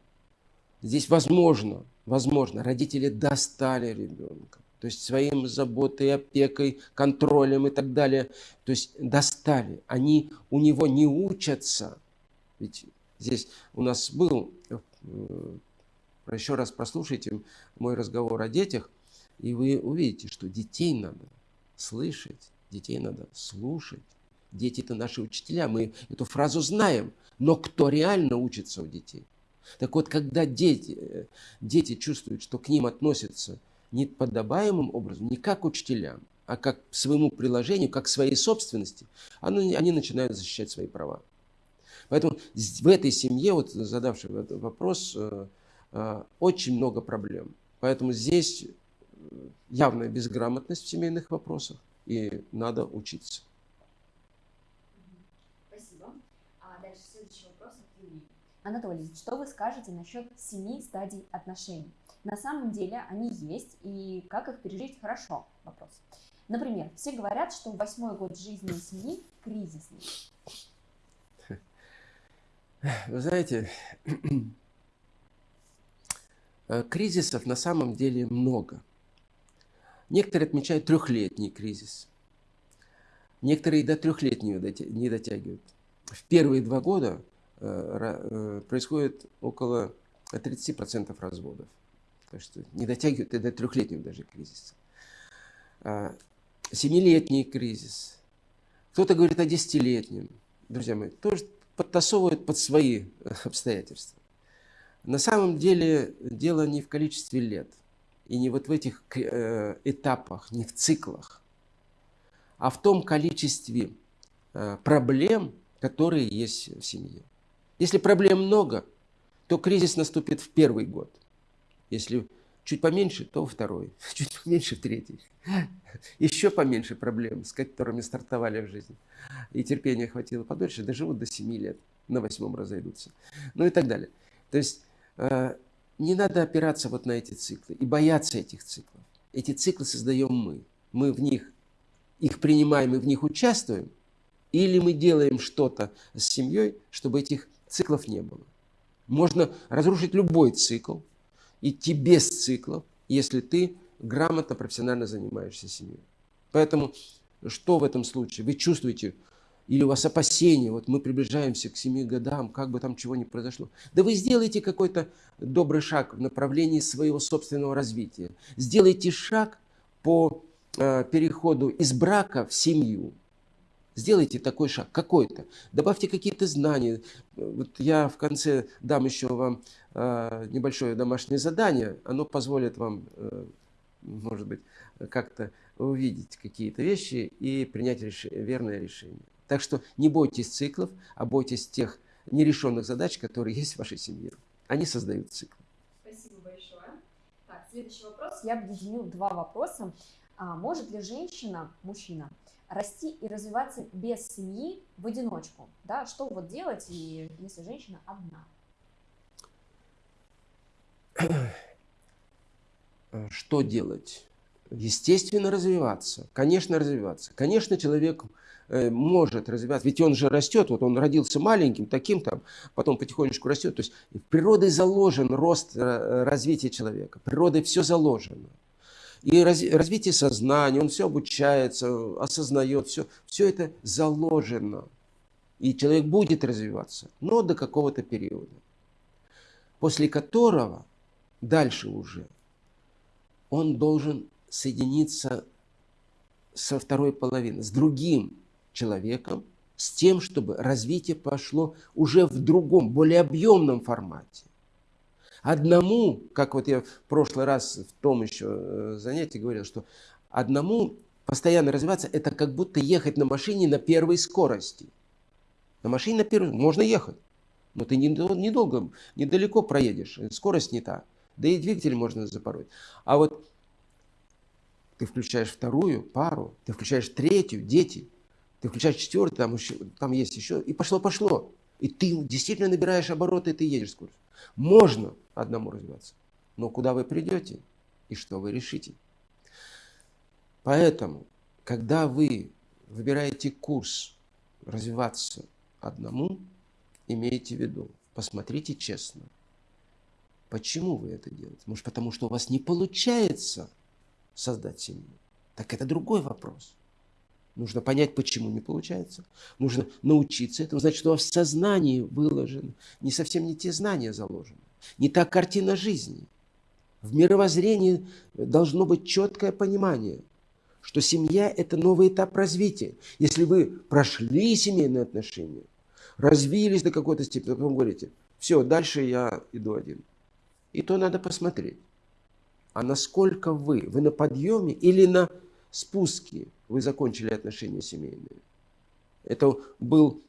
Здесь возможно, возможно, родители достали ребенка то есть своим заботой, опекой, контролем и так далее. То есть достали. Они у него не учатся. Ведь здесь у нас был, э, еще раз прослушайте мой разговор о детях, и вы увидите, что детей надо слышать, детей надо слушать. Дети – это наши учителя, мы эту фразу знаем. Но кто реально учится у детей? Так вот, когда дети, э, дети чувствуют, что к ним относятся – не подобаемым образом, не как учителям, а как своему приложению, как своей собственности, они, они начинают защищать свои права. Поэтому в этой семье, вот задавший этот вопрос, э, э, очень много проблем. Поэтому здесь э, явная безграмотность в семейных вопросах, и надо учиться. Спасибо. А дальше следующий вопрос от Юлии. Анатолий, что вы скажете насчет семи стадий отношений? На самом деле они есть, и как их пережить хорошо? Вопрос. Например, все говорят, что восьмой год жизни семьи кризисный. Вы знаете, э, кризисов на самом деле много. Некоторые отмечают трехлетний кризис. Некоторые до трехлетнего не дотягивают. В первые два года э, э, происходит около 30% разводов. Так что не дотягивают и до трехлетнего даже кризиса. Семилетний кризис. Кто-то говорит о десятилетнем. Друзья мои, тоже подтасовывают под свои обстоятельства. На самом деле дело не в количестве лет и не вот в этих э, этапах, не в циклах, а в том количестве э, проблем, которые есть в семье. Если проблем много, то кризис наступит в первый год – если чуть поменьше, то второй, чуть поменьше третий. Еще поменьше проблем, с которыми стартовали в жизни. И терпения хватило подольше, доживут до 7 лет, на восьмом разойдутся. Ну и так далее. То есть э, не надо опираться вот на эти циклы и бояться этих циклов. Эти циклы создаем мы. Мы в них, их принимаем и в них участвуем, или мы делаем что-то с семьей, чтобы этих циклов не было. Можно разрушить любой цикл, идти без циклов, если ты грамотно, профессионально занимаешься семьей. Поэтому что в этом случае? Вы чувствуете, или у вас опасения, вот мы приближаемся к семи годам, как бы там чего ни произошло. Да вы сделайте какой-то добрый шаг в направлении своего собственного развития. Сделайте шаг по э, переходу из брака в семью. Сделайте такой шаг, какой-то. Добавьте какие-то знания. Вот я в конце дам еще вам э, небольшое домашнее задание. Оно позволит вам, э, может быть, как-то увидеть какие-то вещи и принять реш... верное решение. Так что не бойтесь циклов, а бойтесь тех нерешенных задач, которые есть в вашей семье. Они создают цикл. Спасибо большое. Так, следующий вопрос. Я объединю два вопроса. А может ли женщина, мужчина, расти и развиваться без семьи в одиночку. Да? Что вот делать, и, если женщина одна? Что делать? Естественно, развиваться. Конечно, развиваться. Конечно, человек э, может развиваться, ведь он же растет, вот он родился маленьким, таким там, потом потихонечку растет. То есть в природе заложен рост э, развития человека, природой все заложено и развитие сознания, он все обучается, осознает, все, все это заложено. И человек будет развиваться, но до какого-то периода, после которого дальше уже он должен соединиться со второй половиной, с другим человеком, с тем, чтобы развитие пошло уже в другом, более объемном формате. Одному, как вот я в прошлый раз в том еще э, занятии говорил, что одному постоянно развиваться, это как будто ехать на машине на первой скорости. На машине на первой можно ехать, но ты недолго, недалеко проедешь, скорость не та. Да и двигатель можно запороть. А вот ты включаешь вторую пару, ты включаешь третью, дети, Ты включаешь четвертый, там, еще, там есть еще, и пошло-пошло. И ты действительно набираешь обороты, и ты едешь скорость. Можно одному развиваться, но куда вы придете и что вы решите? Поэтому, когда вы выбираете курс развиваться одному, имейте в виду, посмотрите честно, почему вы это делаете. Может, потому что у вас не получается создать семью. Так это другой вопрос. Нужно понять, почему не получается. Нужно научиться этому. Значит, у вас в сознании выложено не совсем не те знания заложены. Не та картина жизни. В мировоззрении должно быть четкое понимание, что семья – это новый этап развития. Если вы прошли семейные отношения, развились до какой-то степени, то потом говорите, все, дальше я иду один. И то надо посмотреть. А насколько вы? Вы на подъеме или на спуске вы закончили отношения семейные? Это был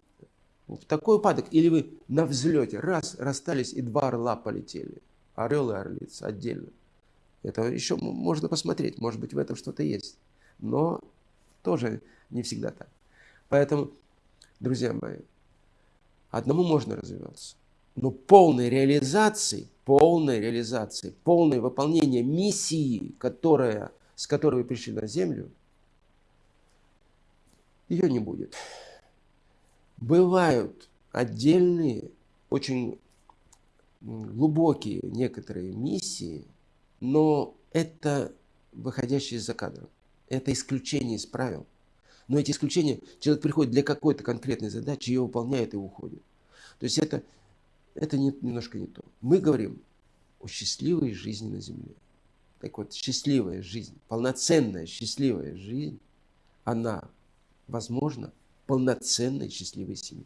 такой упадок, или вы на взлете, раз, расстались, и два орла полетели. Орел и орлица отдельно. Это еще можно посмотреть, может быть, в этом что-то есть. Но тоже не всегда так. Поэтому, друзья мои, одному можно развиваться, но полной реализации, полной реализации, полное выполнение миссии, которая, с которой вы пришли на Землю, ее не будет. Бывают отдельные, очень глубокие некоторые миссии, но это выходящие из-за кадра. Это исключение из правил. Но эти исключения, человек приходит для какой-то конкретной задачи, ее выполняет и уходит. То есть это, это не, немножко не то. Мы говорим о счастливой жизни на Земле. Так вот, счастливая жизнь, полноценная счастливая жизнь, она возможна полноценной счастливой семье.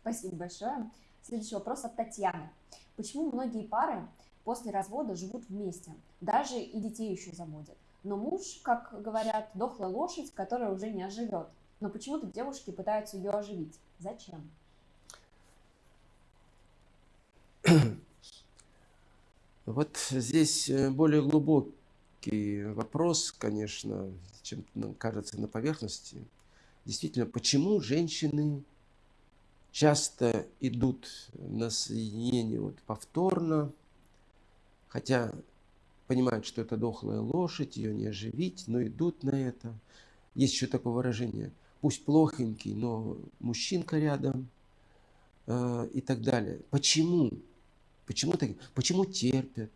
Спасибо большое. Следующий вопрос от Татьяны. Почему многие пары после развода живут вместе, даже и детей еще заводят? Но муж, как говорят, дохлая лошадь, которая уже не оживет. Но почему-то девушки пытаются ее оживить. Зачем? Вот здесь э, более глубокий вопрос, конечно, чем кажется на поверхности. Действительно, почему женщины часто идут на соединение вот повторно, хотя понимают, что это дохлая лошадь, ее не оживить, но идут на это. Есть еще такое выражение, пусть плохенький, но мужчинка рядом э, и так далее. Почему? Почему, так? Почему терпят?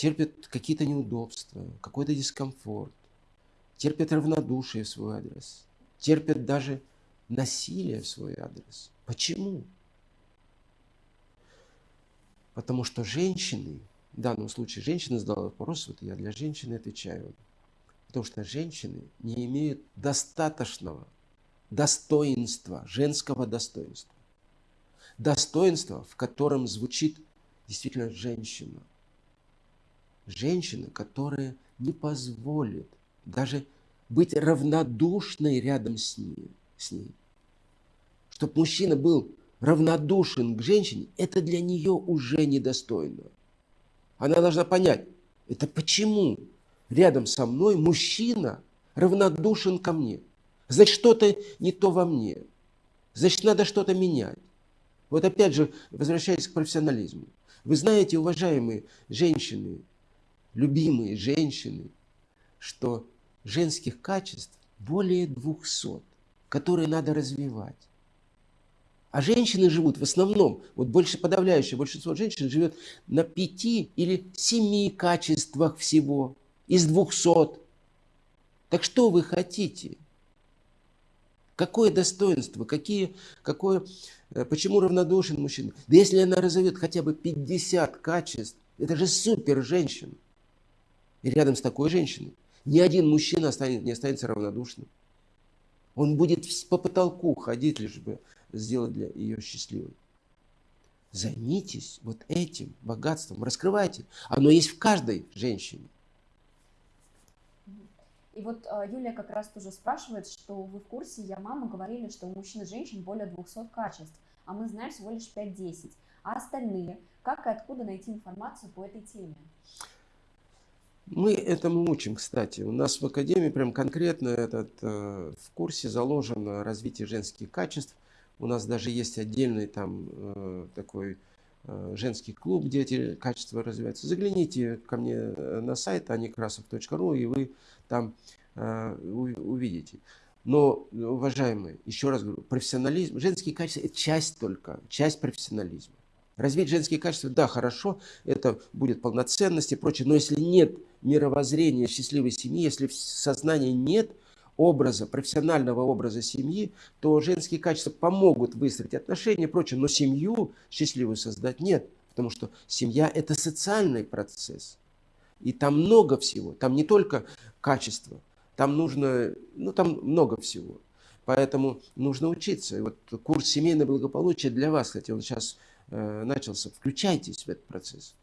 Терпят какие-то неудобства, какой-то дискомфорт, терпят равнодушие в свой адрес, терпят даже насилие в свой адрес. Почему? Потому что женщины в данном случае женщина задала вопрос, вот я для женщины отвечаю. Потому что женщины не имеют достаточного достоинства, женского достоинства. Достоинство, в котором звучит действительно женщина. Женщина, которая не позволит даже быть равнодушной рядом с ней. С ней. Чтобы мужчина был равнодушен к женщине, это для нее уже недостойно. Она должна понять, это почему рядом со мной мужчина равнодушен ко мне. Значит, что-то не то во мне. Значит, надо что-то менять. Вот опять же, возвращаясь к профессионализму. Вы знаете, уважаемые женщины, любимые женщины, что женских качеств более 200, которые надо развивать. А женщины живут в основном, вот больше подавляющее большинство женщин живет на пяти или семи качествах всего из двухсот. Так что вы хотите? Какое достоинство? Какие, какое, э, почему равнодушен мужчина? Да если она разовьет хотя бы 50 качеств, это же супер женщина. Рядом с такой женщиной ни один мужчина останется, не останется равнодушным. Он будет по потолку ходить, лишь бы сделать для ее счастливой. Займитесь вот этим богатством, раскрывайте. Оно есть в каждой женщине. И вот э, Юлия как раз тоже спрашивает, что вы в курсе, я мама говорили, что у мужчин и женщин более 200 качеств, а мы знаем всего лишь 5-10. А остальные, как и откуда найти информацию по этой теме? Мы этому учим, кстати. У нас в Академии прям конкретно этот, э, в курсе заложено развитие женских качеств. У нас даже есть отдельный там э, такой э, женский клуб, где эти качества развиваются. Загляните ко мне э, на сайт anikrasov.ru, и вы там э, увидите. Но, уважаемые, еще раз говорю, профессионализм, женские качества – это часть только, часть профессионализма. Развить женские качества, да, хорошо, это будет полноценность и прочее, но если нет мировоззрения счастливой семьи, если в сознании нет образа, профессионального образа семьи, то женские качества помогут выстроить отношения и прочее, но семью счастливую создать нет, потому что семья – это социальный процесс. И там много всего, там не только качество, там нужно, ну там много всего. Поэтому нужно учиться. И вот курс «Семейное благополучие» для вас, кстати, он сейчас Э, начался. Включайтесь в этот процесс.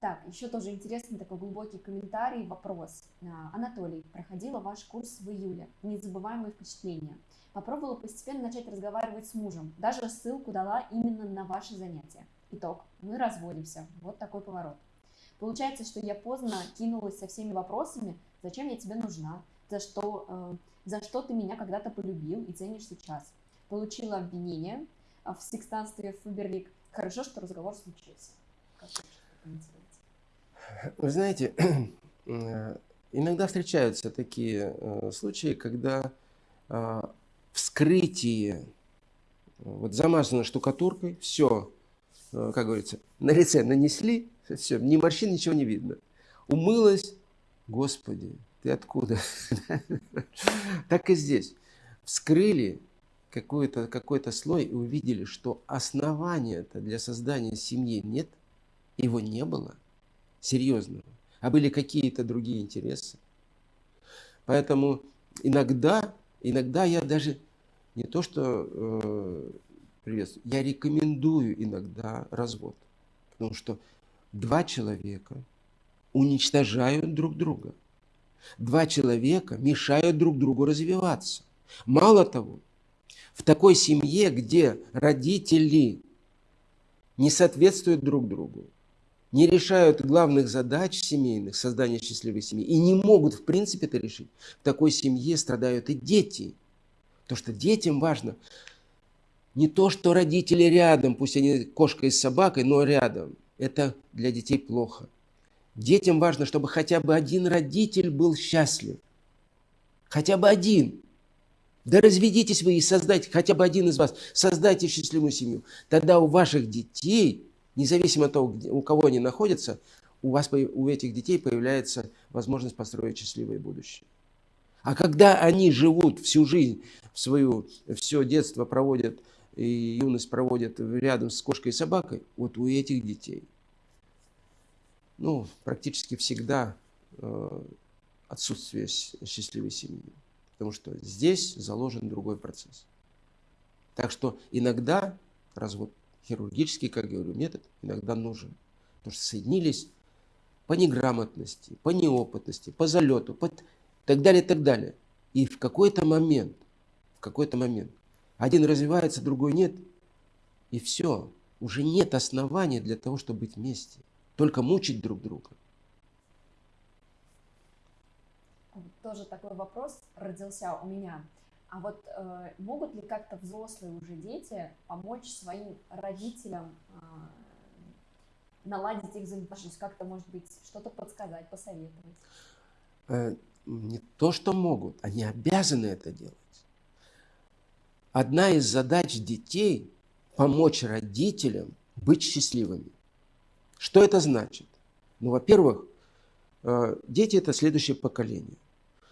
Так, еще тоже интересный такой глубокий комментарий, вопрос. А, Анатолий, проходила ваш курс в июле. Незабываемые впечатления. Попробовала постепенно начать разговаривать с мужем. Даже ссылку дала именно на ваши занятия. Итог. Мы разводимся. Вот такой поворот. Получается, что я поздно кинулась со всеми вопросами, зачем я тебе нужна, за что, э, за что ты меня когда-то полюбил и ценишь сейчас. Получила обвинение, в секстанстве Фаберлик. Хорошо, что разговор случился. Как вы знаете, э, иногда встречаются такие э, случаи, когда а, вскрытие вот замазано штукатуркой, все, э, как говорится, на лице нанесли, все, ни морщин, ничего не видно. Умылась, Господи, ты откуда? Так и здесь. Вскрыли, какой-то какой слой и увидели, что основания-то для создания семьи нет, его не было серьезного, а были какие-то другие интересы. Поэтому иногда, иногда я даже не то что э, приветствую, я рекомендую иногда развод. Потому что два человека уничтожают друг друга. Два человека мешают друг другу развиваться. Мало того, в такой семье, где родители не соответствуют друг другу, не решают главных задач семейных, создания счастливой семьи, и не могут в принципе это решить, в такой семье страдают и дети. Потому что детям важно не то, что родители рядом, пусть они кошка и собакой, но рядом. Это для детей плохо. Детям важно, чтобы хотя бы один родитель был счастлив. Хотя бы один. Да разведитесь вы и создайте, хотя бы один из вас, создайте счастливую семью. Тогда у ваших детей, независимо от того, где, у кого они находятся, у вас, у этих детей появляется возможность построить счастливое будущее. А когда они живут всю жизнь, свою, все детство проводят и юность проводят рядом с кошкой и собакой, вот у этих детей, ну, практически всегда э, отсутствие счастливой семьи. Потому что здесь заложен другой процесс. Так что иногда развод хирургический, как я говорю, метод иногда нужен. Потому что соединились по неграмотности, по неопытности, по залету, по так далее, так далее. И в какой-то момент, в какой-то момент, один развивается, другой нет, и все. Уже нет основания для того, чтобы быть вместе. Только мучить друг друга. тоже такой вопрос родился у меня. А вот э, могут ли как-то взрослые уже дети помочь своим родителям э, наладить их взаимоотношения? Как-то, может быть, что-то подсказать, посоветовать? Э, не то, что могут, они обязаны это делать. Одна из задач детей – помочь родителям быть счастливыми. Что это значит? Ну, во-первых, э, дети – это следующее поколение.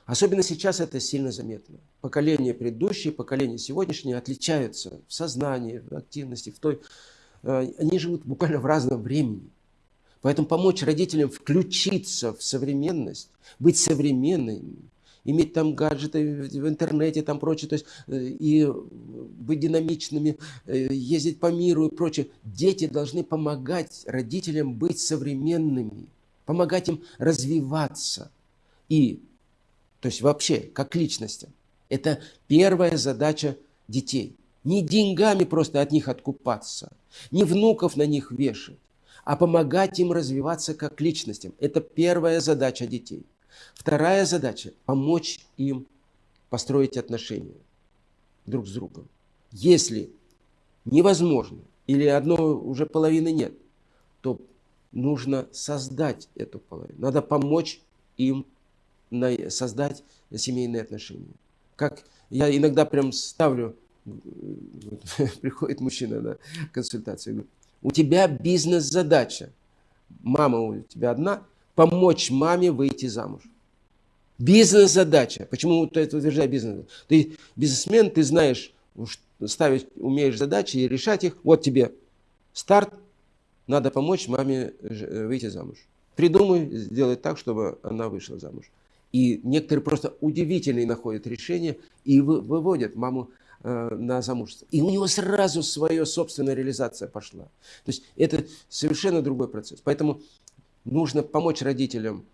Особенно сейчас это сильно заметно. Поколение предыдущее, поколение сегодняшнее отличаются в сознании, в активности, в той... Э, они живут буквально в разном времени. Поэтому помочь родителям включиться в современность, быть современными, иметь там гаджеты в интернете, там прочее, то есть э, и быть динамичными, э, ездить по миру и прочее. Дети должны помогать родителям быть современными, помогать им развиваться. И то есть вообще, как личностям. Это первая задача детей. Не деньгами просто от них откупаться, не внуков на них вешать, а помогать им развиваться как личностям. Это первая задача детей. Вторая задача – помочь им построить отношения друг с другом. Если невозможно или одной уже половины нет, то нужно создать эту половину. Надо помочь им создать семейные отношения. Как я иногда прям ставлю, приходит мужчина на консультацию, говорит, у тебя бизнес-задача, мама у тебя одна, помочь маме выйти замуж. Бизнес-задача. Почему ты это утверждаешь бизнес? Ты бизнесмен, ты знаешь, ставить, умеешь задачи и решать их. Вот тебе старт, надо помочь маме э, выйти замуж. Придумай, сделай так, чтобы она вышла замуж. И некоторые просто удивительные находят решения и выводят маму э, на замужество. И у него сразу своя собственная реализация пошла. То есть это совершенно другой процесс. Поэтому нужно помочь родителям,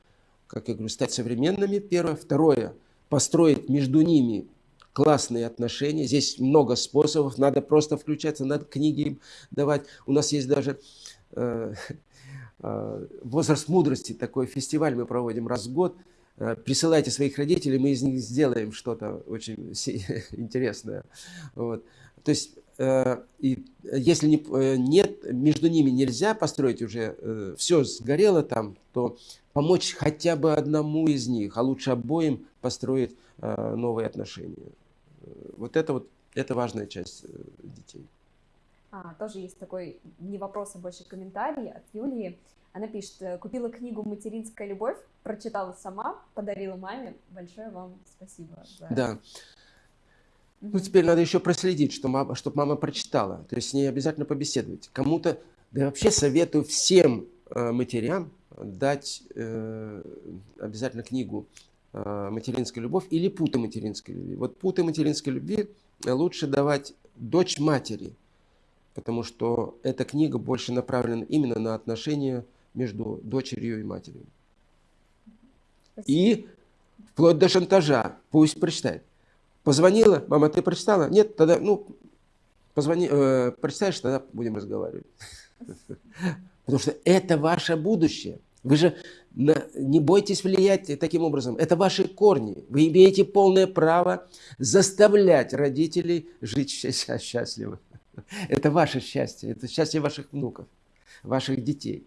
как я говорю, стать современными, первое. Второе, построить между ними классные отношения. Здесь много способов, надо просто включаться, надо книги им давать. У нас есть даже э, э, возраст мудрости, такой фестиваль мы проводим раз в год. Э, присылайте своих родителей, мы из них сделаем что-то очень интересное. Вот. То есть, э, и если не, э, нет, между ними нельзя построить уже, все сгорело там, то помочь хотя бы одному из них, а лучше обоим построить новые отношения. Вот это вот, это важная часть детей. А, тоже есть такой не вопрос, а больше комментарий от Юлии. Она пишет, «Э, купила книгу «Материнская любовь», прочитала сама, подарила маме. Большое вам спасибо. За... Да. Ну, теперь надо еще проследить, что мама, чтобы мама прочитала. То есть с ней обязательно побеседовать. Кому-то, да вообще советую всем э, матерям дать э, обязательно книгу Э, материнская любовь или путы материнской любви. Вот путы материнской любви лучше давать дочь матери, потому что эта книга больше направлена именно на отношения между дочерью и матерью. Спасибо. И вплоть до шантажа. Пусть прочитает. Позвонила, мама, ты прочитала? Нет, тогда, ну, позвони, э, прочитаешь, тогда будем разговаривать. Потому что это ваше будущее. Вы же не бойтесь влиять таким образом. Это ваши корни. Вы имеете полное право заставлять родителей жить счастливо. Это ваше счастье, это счастье ваших внуков, ваших детей.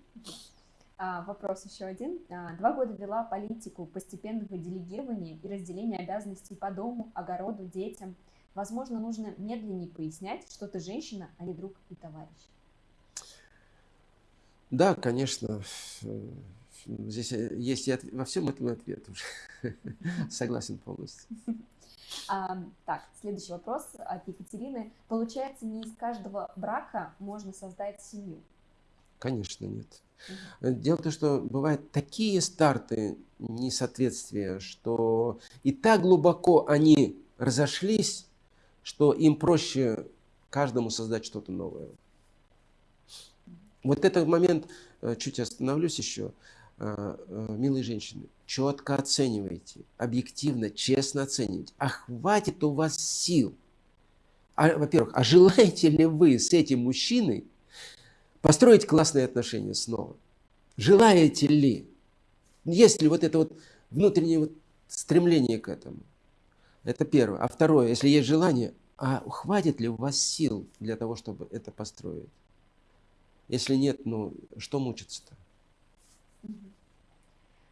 А, вопрос еще один. А, два года вела политику постепенного делегирования и разделения обязанностей по дому, огороду, детям. Возможно, нужно медленнее пояснять, что ты женщина, а не друг и товарищ. Да, конечно. Здесь э, есть и во всем этом ответ уже. Согласен полностью. А, так, следующий вопрос от Екатерины. Получается, не из каждого брака можно создать семью? Конечно, нет. Угу. Дело в том, что бывают такие старты несоответствия, что и так глубоко они разошлись, что им проще каждому создать что-то новое. Вот этот момент, э, чуть остановлюсь еще, э, э, милые женщины, четко оценивайте, объективно, честно оценивайте. А хватит у вас сил? А, во-первых, а желаете ли вы с этим мужчиной построить классные отношения снова? Желаете ли? Есть ли вот это вот внутреннее вот стремление к этому? Это первое. А второе, если есть желание, а хватит ли у вас сил для того, чтобы это построить? Если нет, ну что мучиться-то?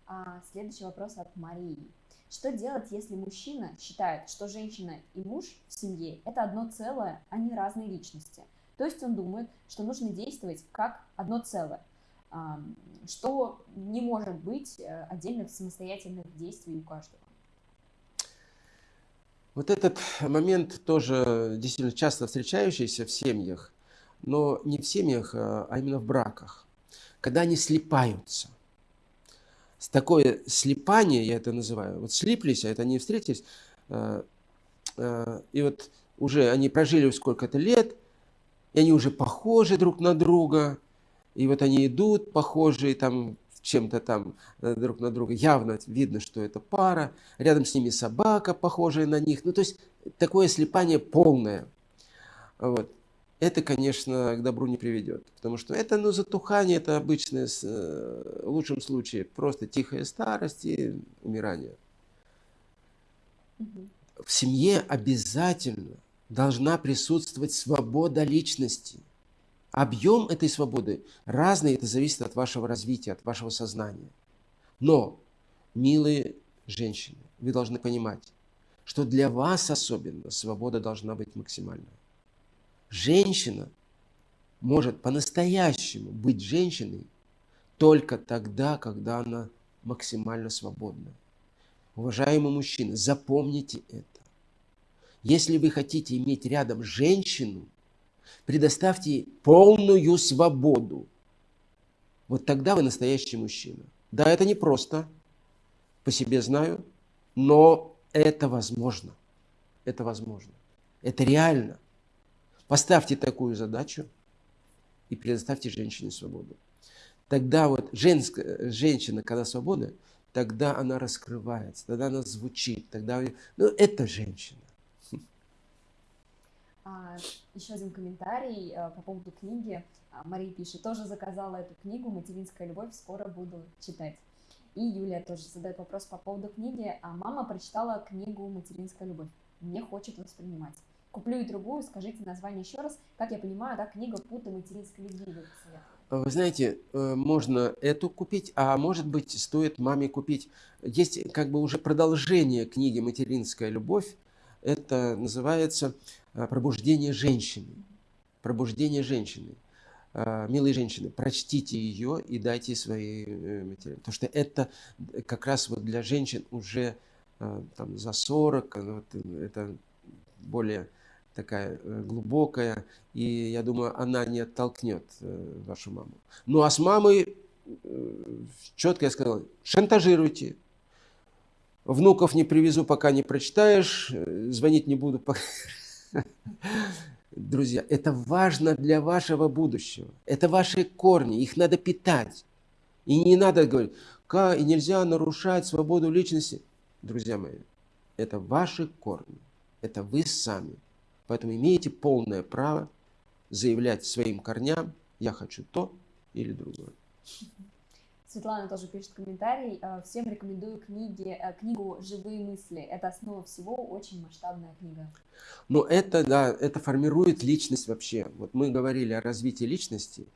А, следующий вопрос от Марии. Что делать, если мужчина считает, что женщина и муж в семье – это одно целое, а не разные личности? То есть он думает, что нужно действовать как одно целое, а, что не может быть э, отдельных самостоятельных действий у каждого. Вот этот момент тоже действительно часто встречающийся в семьях но не в семьях, а, а именно в браках, когда они слипаются. Такое слипание, я это называю, вот слиплись, а это они встретились, а, а, и вот уже они прожили сколько-то лет, и они уже похожи друг на друга, и вот они идут похожие там чем-то там э, друг на друга, явно видно, что это пара, рядом с ними собака, похожая на них, ну то есть такое слипание полное. Вот. это, конечно, к добру не приведет. Потому что это, ну, затухание, это обычное, э, в лучшем случае, просто тихая старость и умирание. В семье обязательно должна присутствовать свобода личности. Объем этой свободы разный, это зависит от вашего развития, от вашего сознания. Но, милые женщины, вы должны понимать, что для вас особенно свобода должна быть максимальной. Женщина может по-настоящему быть женщиной только тогда, когда она максимально свободна. Уважаемые мужчины, запомните это. Если вы хотите иметь рядом женщину, предоставьте полную свободу. Вот тогда вы настоящий мужчина. Да, это не просто, по себе знаю, но это возможно. Это возможно. Это реально. Поставьте такую задачу и предоставьте женщине свободу. Тогда вот женская, женщина, когда свобода, тогда она раскрывается, тогда она звучит, тогда... Ну, это женщина. А, еще один комментарий а, по поводу книги. А, Мария пишет, тоже заказала эту книгу «Материнская любовь», скоро буду читать. И Юлия тоже задает вопрос по поводу книги. А мама прочитала книгу «Материнская любовь». Не хочет воспринимать. Куплю и другую, скажите название еще раз. Как я понимаю, да, книга «Путы материнской любви» вы Вы знаете, э, можно эту купить, а может быть, стоит маме купить. Есть как бы уже продолжение книги «Материнская любовь». Это называется э, «Пробуждение женщины». «Пробуждение женщины». Э, милые женщины, прочтите ее и дайте свои материалы. Потому что это как раз вот для женщин уже там, за 40, вот, это более такая э, глубокая, и я думаю, она не оттолкнет э, вашу маму. Ну а с мамой э, четко я сказал, шантажируйте. Внуков не привезу, пока не прочитаешь, звонить не буду. Пока... Друзья, это важно для вашего будущего. Это ваши корни, их надо питать. И не надо говорить, как, и нельзя нарушать свободу личности. Друзья мои, это ваши корни, это вы сами. Поэтому имеете полное право заявлять своим корням, я хочу то или другое. Светлана тоже пишет комментарий. Э, всем рекомендую книги, э, книгу «Живые мысли». Это основа всего, очень масштабная книга. Но это, да, это формирует личность вообще. Вот мы говорили о развитии личности.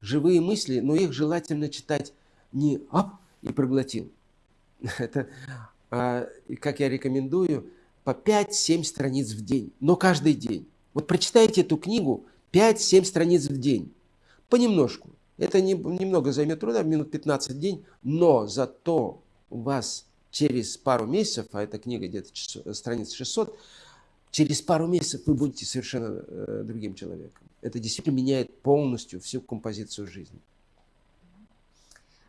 Живые мысли, но их желательно читать не «ап» и проглотил. Это, а, как я рекомендую, по 5-7 страниц в день, но каждый день. Вот прочитайте эту книгу 5-7 страниц в день, понемножку. Это не, немного займет труда, минут 15 в день, но зато у вас через пару месяцев, а эта книга где-то страниц 600, через пару месяцев вы будете совершенно э, другим человеком. Это действительно меняет полностью всю композицию жизни.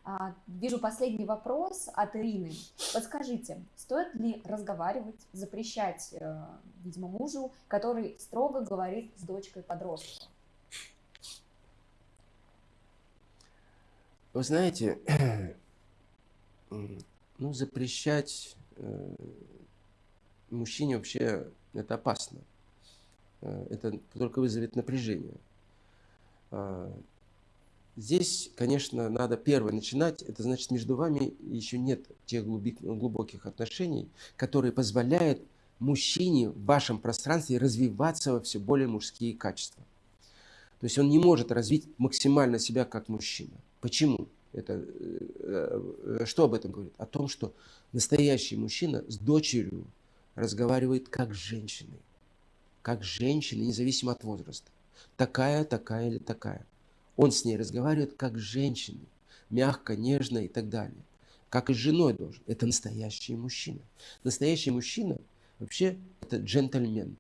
А, вижу последний вопрос от Ирины. Подскажите, стоит ли разговаривать, запрещать, э, видимо, мужу, который строго говорит с дочкой подростка? Вы знаете, ну, запрещать э, мужчине вообще это опасно. Э, это только вызовет напряжение. А, Здесь, конечно, надо первое начинать. Это значит, между вами еще нет тех глубоких отношений, которые позволяют мужчине в вашем пространстве развиваться во все более мужские качества. То есть он не может развить максимально себя как мужчина. Почему? Это, э, э, что об этом говорит? О том, что настоящий мужчина с дочерью разговаривает как с женщиной. Как с женщиной, независимо от возраста. Такая, такая или такая. Он с ней разговаривает как с женщиной, мягко, нежно и так далее. Как и с женой должен. Это настоящий мужчина. Настоящий мужчина вообще это джентльмен.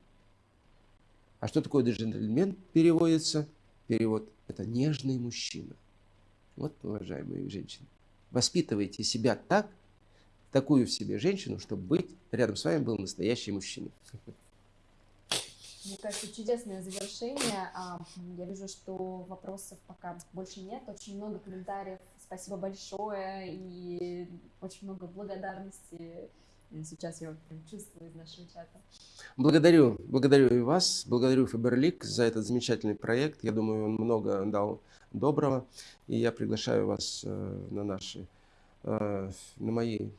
А что такое джентльмен переводится? Перевод – это нежный мужчина. Вот, уважаемые женщины, воспитывайте себя так, такую в себе женщину, чтобы быть рядом с вами был настоящий мужчина. Мне кажется, чудесное завершение. А, я вижу, что вопросов пока больше нет. Очень много комментариев. Спасибо большое и очень много благодарности Сейчас я чувствую из нашего чата. Благодарю, благодарю и вас, благодарю Фаберлик за этот замечательный проект. Я думаю, он много дал доброго. И я приглашаю вас э, на наши, э, на мои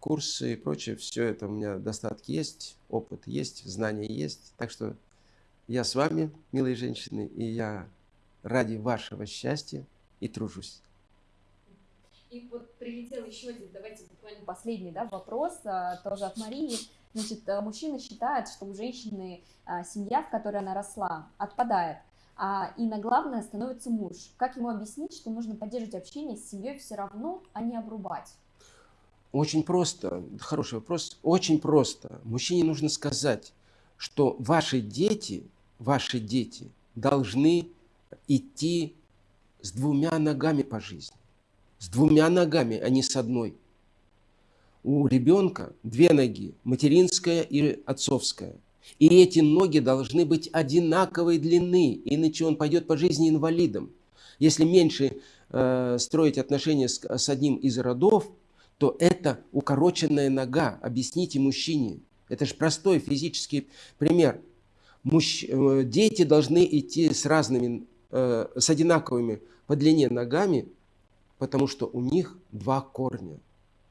курсы и прочее. Все это у меня достатки есть, опыт есть, знания есть. Так что я с вами, милые женщины, и я ради вашего счастья и тружусь. И вот прилетел еще один, давайте буквально последний да, вопрос, а, тоже от Марии. Значит, мужчина считает, что у женщины семья, в которой она росла, отпадает, а, и на главное становится муж. Как ему объяснить, что нужно поддерживать общение с семьей все равно, а не обрубать? Очень просто, хороший вопрос, очень просто. Мужчине нужно сказать, что ваши дети, ваши дети должны идти с двумя ногами по жизни с двумя ногами, а не с одной. У ребенка две ноги, материнская и отцовская. И эти ноги должны быть одинаковой длины, иначе он пойдет по жизни инвалидом. Если меньше э, строить отношения с, с одним из родов, то это укороченная нога. Объясните мужчине. Это же простой физический пример. Мужч... Э, дети должны идти с разными, э, с одинаковыми по длине ногами, потому что у них два корня –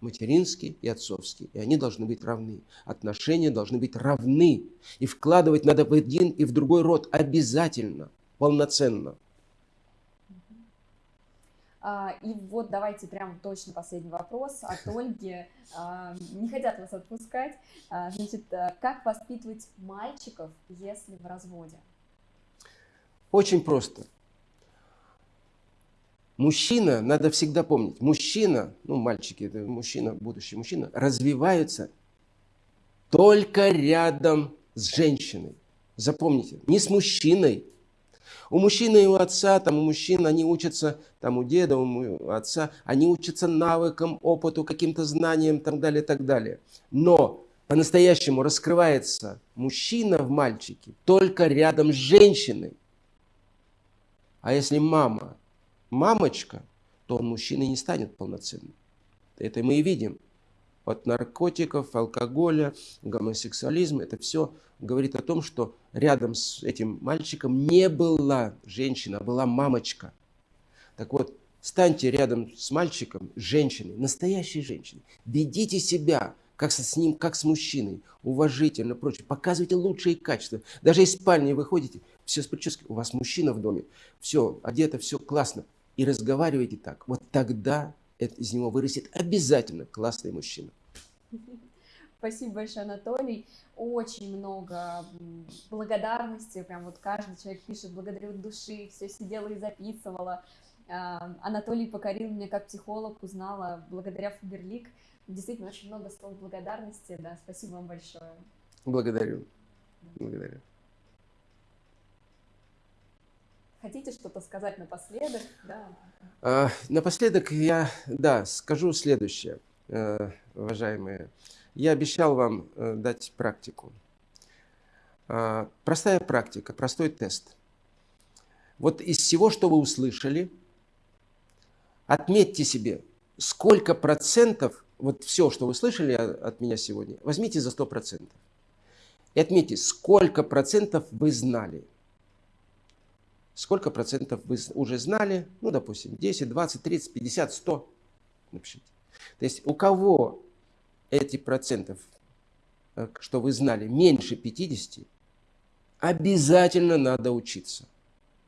материнский и отцовский, и они должны быть равны. Отношения должны быть равны, и вкладывать надо в один и в другой род обязательно, полноценно. А, и вот давайте прям точно последний вопрос от Ольги. А, не хотят вас отпускать. А, значит, как воспитывать мальчиков, если в разводе? Очень просто. Мужчина, надо всегда помнить, мужчина, ну мальчики, это мужчина, будущий мужчина, развиваются только рядом с женщиной. Запомните, не с мужчиной. У мужчины и у отца, там у мужчин, они учатся, там у деда, у отца, они учатся навыкам, опыту, каким-то знаниям, так далее, так далее. Но по-настоящему раскрывается мужчина в мальчике только рядом с женщиной. А если мама мамочка, то он мужчиной не станет полноценным. Это мы и видим. От наркотиков, алкоголя, гомосексуализма, это все говорит о том, что рядом с этим мальчиком не была женщина, а была мамочка. Так вот, станьте рядом с мальчиком, женщиной, настоящей женщиной. Ведите себя, как с ним, как с мужчиной, уважительно, прочее. Показывайте лучшие качества. Даже из спальни выходите, все с прической, у вас мужчина в доме, все, одето, все классно и разговариваете так, вот тогда из него вырастет обязательно классный мужчина. Спасибо большое, Анатолий. Очень много благодарности. Прям вот каждый человек пишет благодарю души, все сидела и записывала. А, Анатолий покорил меня как психолог, узнала благодаря Фаберлик. Действительно, очень много слов благодарности. Да, спасибо вам большое. Благодарю. Благодарю. Хотите что-то сказать напоследок? Да. А, напоследок я, да, скажу следующее, э, уважаемые. Я обещал вам э, дать практику. А, простая практика, простой тест. Вот из всего, что вы услышали, отметьте себе, сколько процентов, вот все, что вы слышали от меня сегодня, возьмите за 100 процентов. И отметьте, сколько процентов вы знали – сколько процентов вы уже знали, ну, допустим, 10, 20, 30, 50, 100, напишите. То есть у кого эти процентов, э, что вы знали, меньше 50, обязательно надо учиться.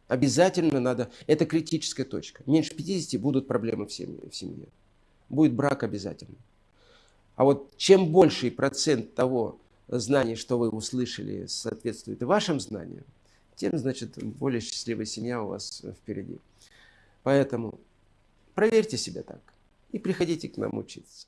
Обязательно надо, это критическая точка. Меньше 50 будут проблемы в семье. В семье. Будет брак обязательно. А вот чем больший процент того знаний, что вы услышали, соответствует вашим знаниям, тем, значит, более счастливая семья у вас э, впереди. Поэтому проверьте себя так и приходите к нам учиться.